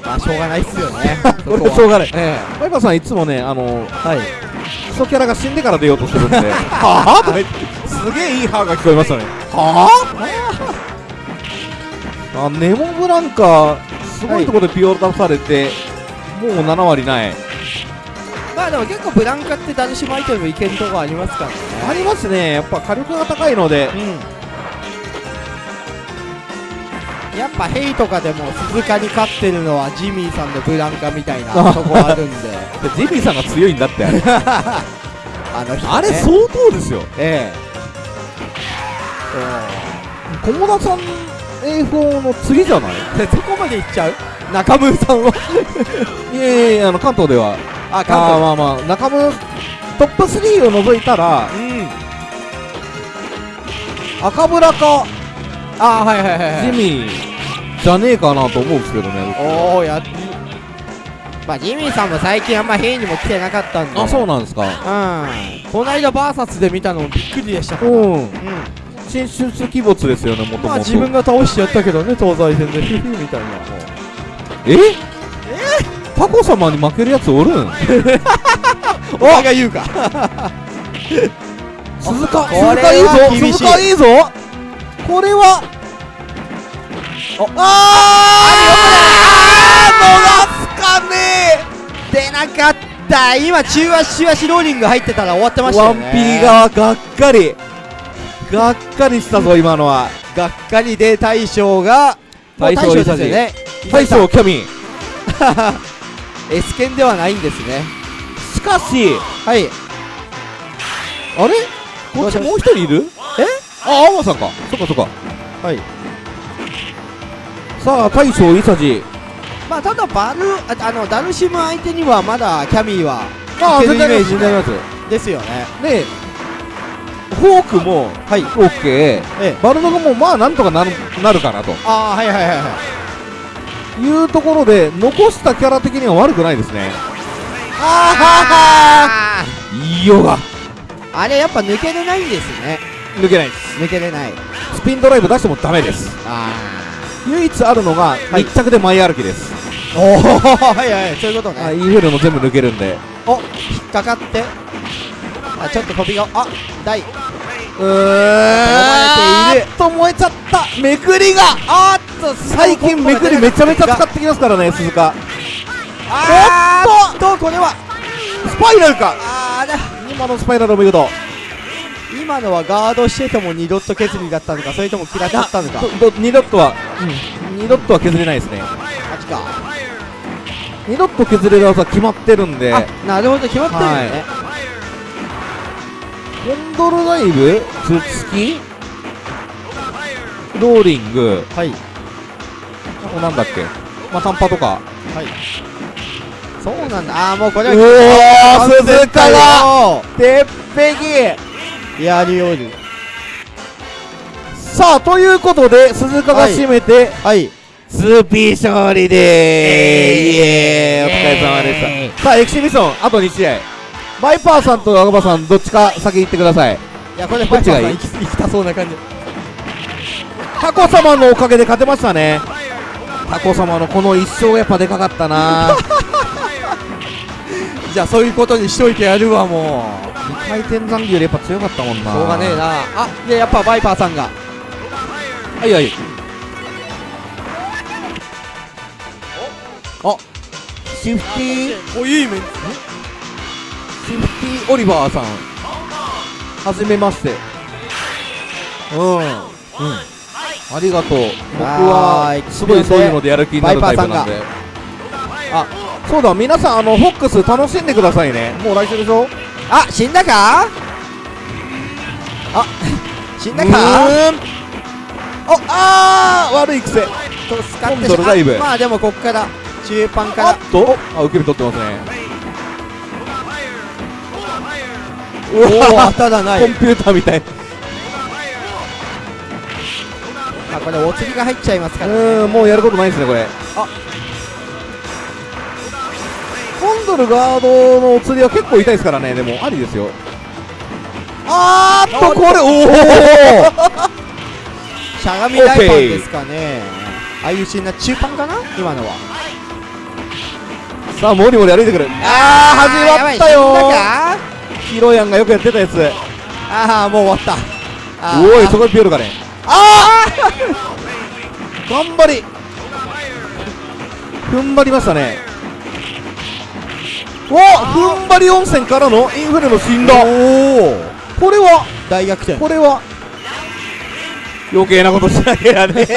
まあしょうがないっすよね。これはしょうがない。えバイパーさんいつもねあのえはい。クソキャラが死んでから出ようとするんで。はぁとか言ってすげえいい歯が聞こえましたね。はぁあネモブランカすごいところでピオ出されて、もう7割ない。まあでも結構ブランカってダルシムアイテムいけるとこありますからね。ありますね。やっぱ火力が高いので。うんやっぱヘイとかでも鈴鹿に勝ってるのはジミーさんのブランカみたいなあ とこあるんで。ジミーさんが強いんだって。あれあの人、ね、あれ相当ですよ。ええ。菰田さん A4 の次じゃない？でどこまで行っちゃう？中村さんは？いやいやいやあの関東では。ああーまあまあ中村トップ3を除いたらうん。赤村かああはいはいはいはい。ジミー。じゃねえかなと思うんですけどねおおやっまあジミーさんも最近あんま変にも来てなかったんで。あそうなんですか。うん。この間バーサスで見たのもびっくりでしたから。うん。うん。進出鬼没ですよねもともと。まあ自分が倒してやったけどね東西戦で。ヒ フみたいな。え？え？タコ様に負けるやつおるん？お前が言うか。鈴鹿鈴鹿いいぞ鈴鹿いいぞこれはああー逃すかね。出なかった。今中足中足ローリング入ってたら終わってましたワンよねピー側がっかり。がっかりしたぞ今のは。がっかりで大将が大将ですよね。大将キャミ S 剣ではないんですね。しかしはい。あれ？こっちもう一人いる？え？あアマさんか。そっかそっか。はい。さあ大将イサジまあただバルああのダルシム相手にはまだキャミーはああいけるイメージ全然あります。ですよね。でフォークもはい。オッケー。ええ。バルドがもうまあなんとかなるなるかなと。ああはいはいはいはい。いうところで残したキャラ的には悪くないですね。あいいよがああれやっぱ抜けれないんですね抜けないです。抜けれない。スピンドライブ出してもダメです。あ唯一あるのがはい。一着で前歩きです、あおおはいはい。そういうことあねインフェルノ全部抜けるんで。お引っかかって。あちょっと飛びがあ大うーん。と燃えちゃった。めくりがあーっと最近めくりめちゃめちゃ使ってきますからね鈴鹿。あーっとこれはスパイラルか。あーだ。今のスパイラルお見事今のはガードしてても二ドット削りだったのかそれとも食らっちゃったのか？どど2ドットは、うん、2ドットは削れないですね。マジか。2ドット削れる技決まってるんで。あなるほど決まってるよね、コンドルダイブ頭突きローリング。はい。あとなんだっけ？まあ短波とか。はい。そうなんだ。あーもうこれうはおー鈴鹿がが鉄壁やりおるさあということで鈴鹿が締めて、はい。スーピー勝利でーイエーイ。お疲れ様でした。さあエキシビションあと2試合。バイパーさんとアガバさんどっちか先行ってください。いやこれバイパーさん行き行きたそうな感じ。タコ様のおかげで勝てましたね。タコ様のこの一勝がやっぱでかかったな。じゃあそういうことにしといてやるわもう回転残機よりやっぱ強かったもんな。しょうがねえな。あでやっぱバイパーさんが。はいはい。あシフティー？おいい面シフティーオリバーさん。はじめまして。うん。うん。ありがとう。僕はすごいそういうのでやる気になるタイプなんで。あそうだ。皆さんあのフォックス楽しんでくださいね。もう来週でしょ？あ死んだか？あ 死んだか？おあー悪い癖。と使ってコンドルダイまあでもこっから中盤から。あっと。あ受け身取ってますね。おお当たらない。コンピューターみたい。あこれお釣りが入っちゃいますうからね。ーんもうやることないですねこれ。あコンドルガードのお釣りは結構痛いですからね。でもありですよ。あーっとこれおお しゃがみ大パンですかね。ああいうシーンな中盤かな？今のは。さあモリモリ歩いてくる。あー始まったよ。ヒロヤンがよくやってたやつ。ああもう終わった。あー。おいそこでピヨルかね。ああ頑張り。踏ん張りましたね。お踏ん張り温泉からのインフレの死んだこれは大逆転。これは余計なことしなきゃね。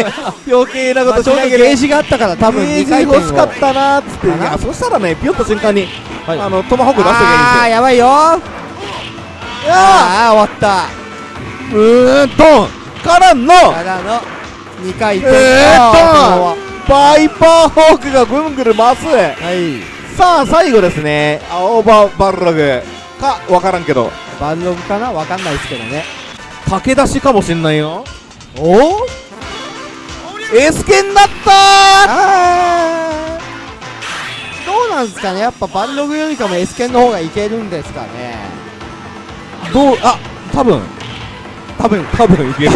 余計なことしなきゃね。ゲージがあったから多分ゲー2ジ欲しかったなーっつって。そしたらねピヨッと瞬間に、はい。あのトマホーク出してきゃいいんですよ。あーやばいよ。ああー。終わった。うーんドンからのからの2回転。えーっとあバイパーホークがぐんぐる回すーはいさあ最後ですね。青葉バルログ。かわからんけど。バンログかな？わかんないですけどね。駆け出しかもしんないよ。お？おエスケになったあー。どうなんですかね？やっぱバンログよりかも S 剣の方がいけるんですかね。ーどうあ多分。多分多分いける。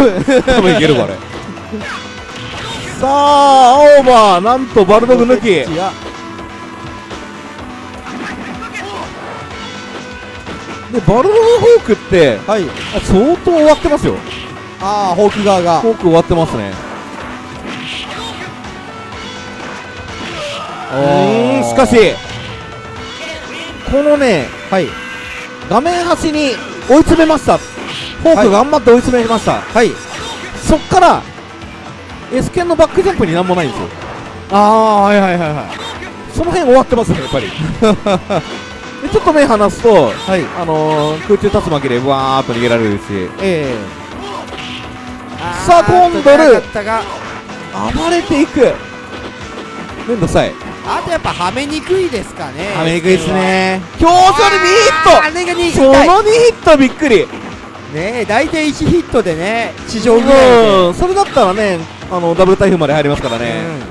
多分。いけるこれ。さあ青葉なんとバルドグ抜きでバルドグフォークってはい。あ相当終わってますよ。ああホーク側が。フォーク終わってますね。うー。んしかしこのねはい。画面端に追い詰めました。フォーク頑張って追い詰めました、はい。そっから S 剣のバックジャンプになんもないんですよ。ああはいはいはいはい。その辺終わってますねやっぱり でちょっと目離すとはい。あのー、空中竜巻でわーっと逃げられるし。ええ。さあ今度ルだったが。暴れていく。めんどくさい。あとやっぱはめにくいですかねはめにくいですね。表情にあれが2 2ヒットその2ヒットびっくり。ねえ大体1ヒットでね地上ぐらいそれだったらねあのダブル台風まで入りますからね、うん。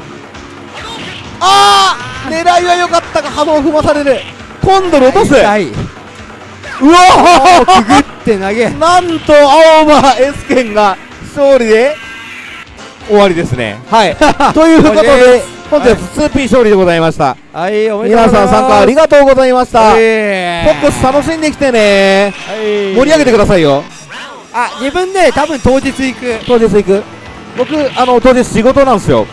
ああ狙いは良かったが波動を踏まされる今度落とすうわくぐって投げ。ーなんと青葉 S 剣が勝利で終わりですね。はい。ということで本日 2P 勝利でございました。はい。おめでとう皆ございます。さん参加ありがとうございました。ポえッコス楽しんできてね。はい。盛り上げてくださいよ。あ自分ね多分当日行く。当日行く。僕あの当日仕事なんですよ。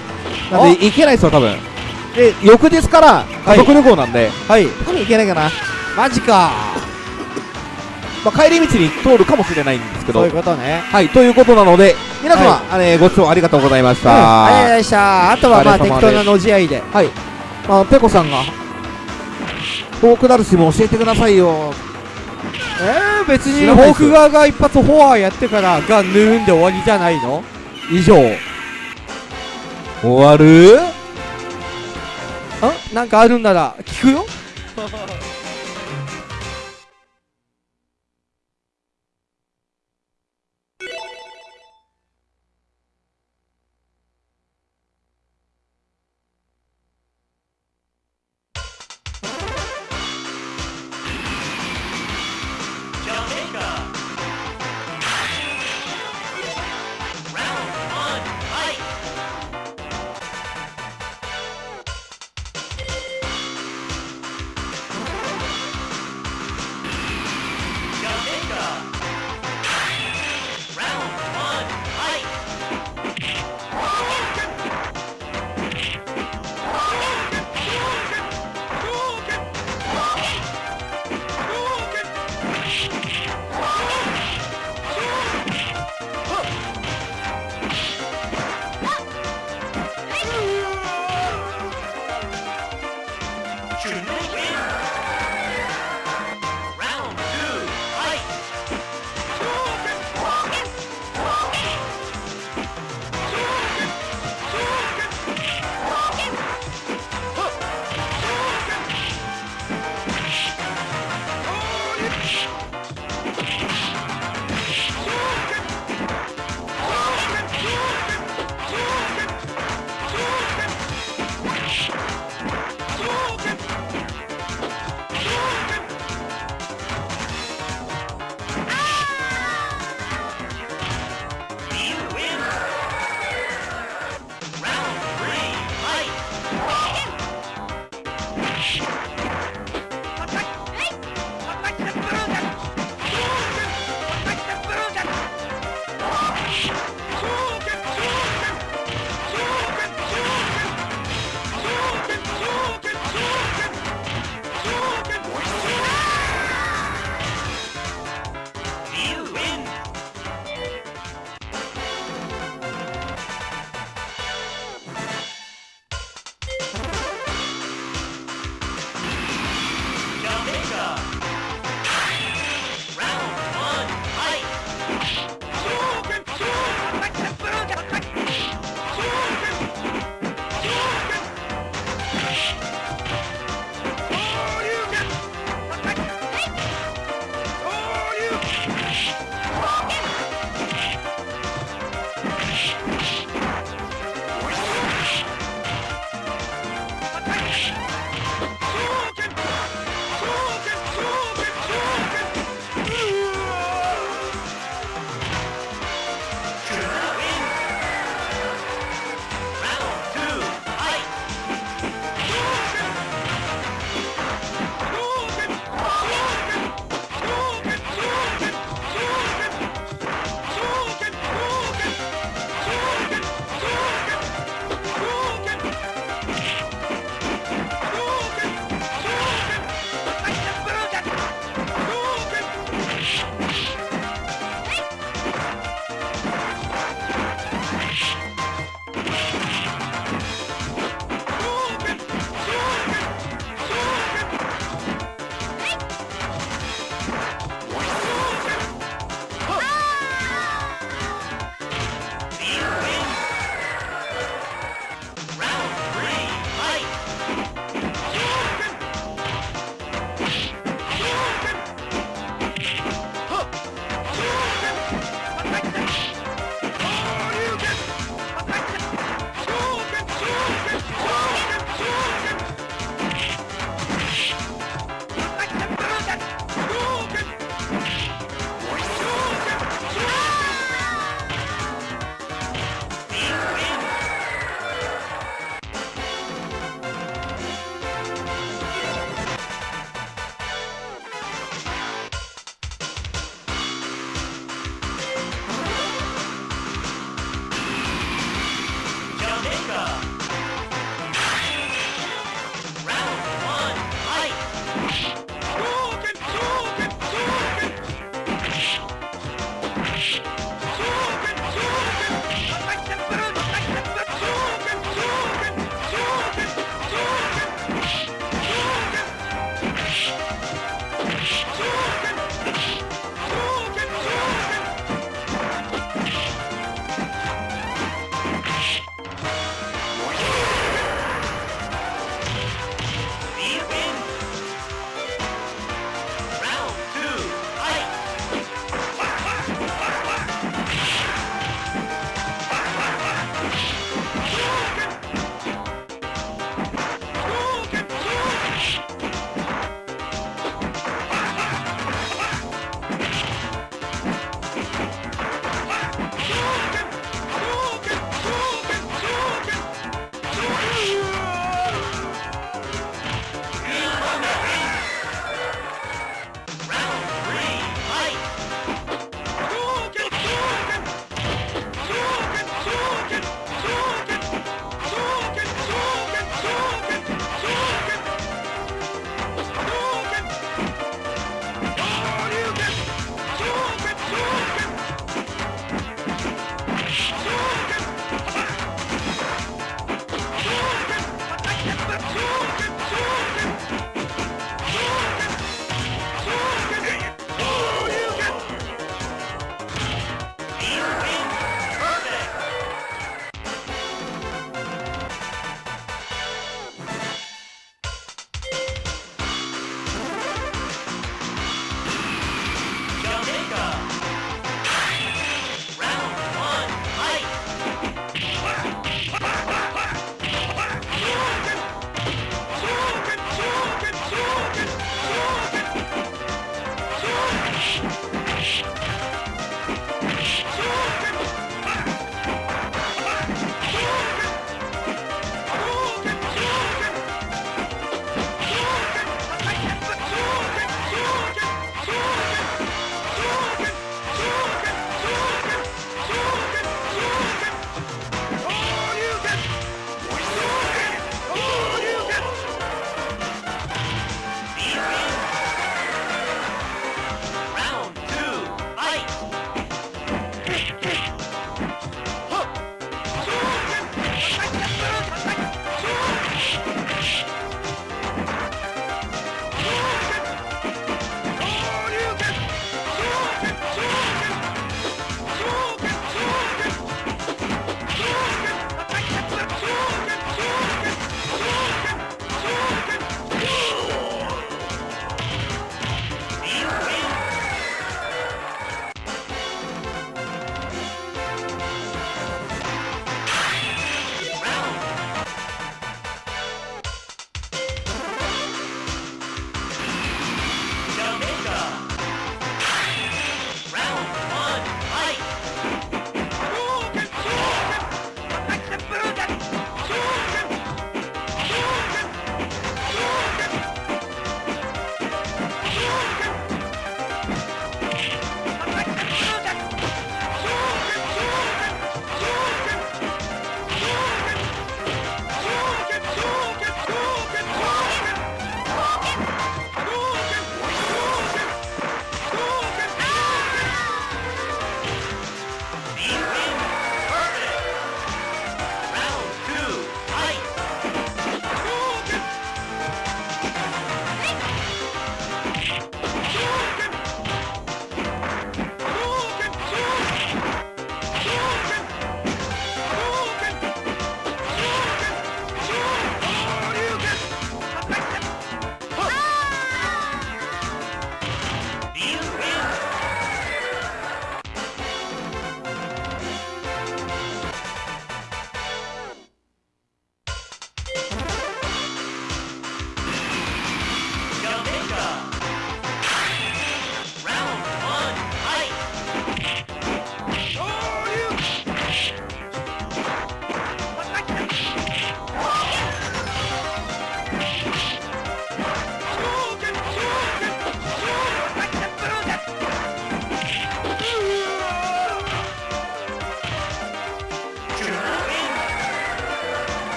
なんで行けないですよ多分で翌日から家族旅行なんで、はい。多分行けないかな、マジか。まあ、帰り道に通るかもしれないんですけど。そういうことね。はいということなので皆様、はあれご視聴ありがとうございました、うんありがとうございましたあとはまあ適当なのじ合いで。はい、まあ、ペコさんがフォークダルシも教えてくださいよ。えー、別にフォーク側が一発フォアやってからがぬーんで終わりじゃないの？以上。終わる？んなんかあるんなら聞くよ。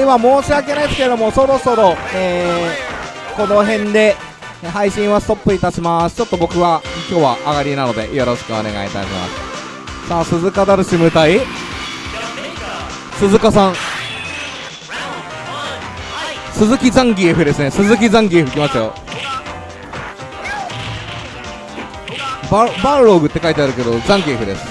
では申し訳ないですけどもそろそろ、えーこの辺で配信はストップいたします。ちょっと僕は今日は上がりなのでよろしくお願いいたします。さあ鈴鹿ダルシム対鈴鹿さん。鈴木ザンギエフですね。鈴木ザンギエフ来ましたよ。ババンローグって書いてあるけどザンギエフです。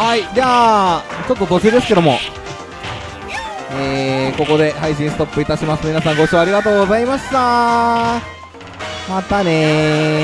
はいじゃあちょっと途中ですけども。えー、ここで配信ストップいたします。皆さんご視聴ありがとうございました。またね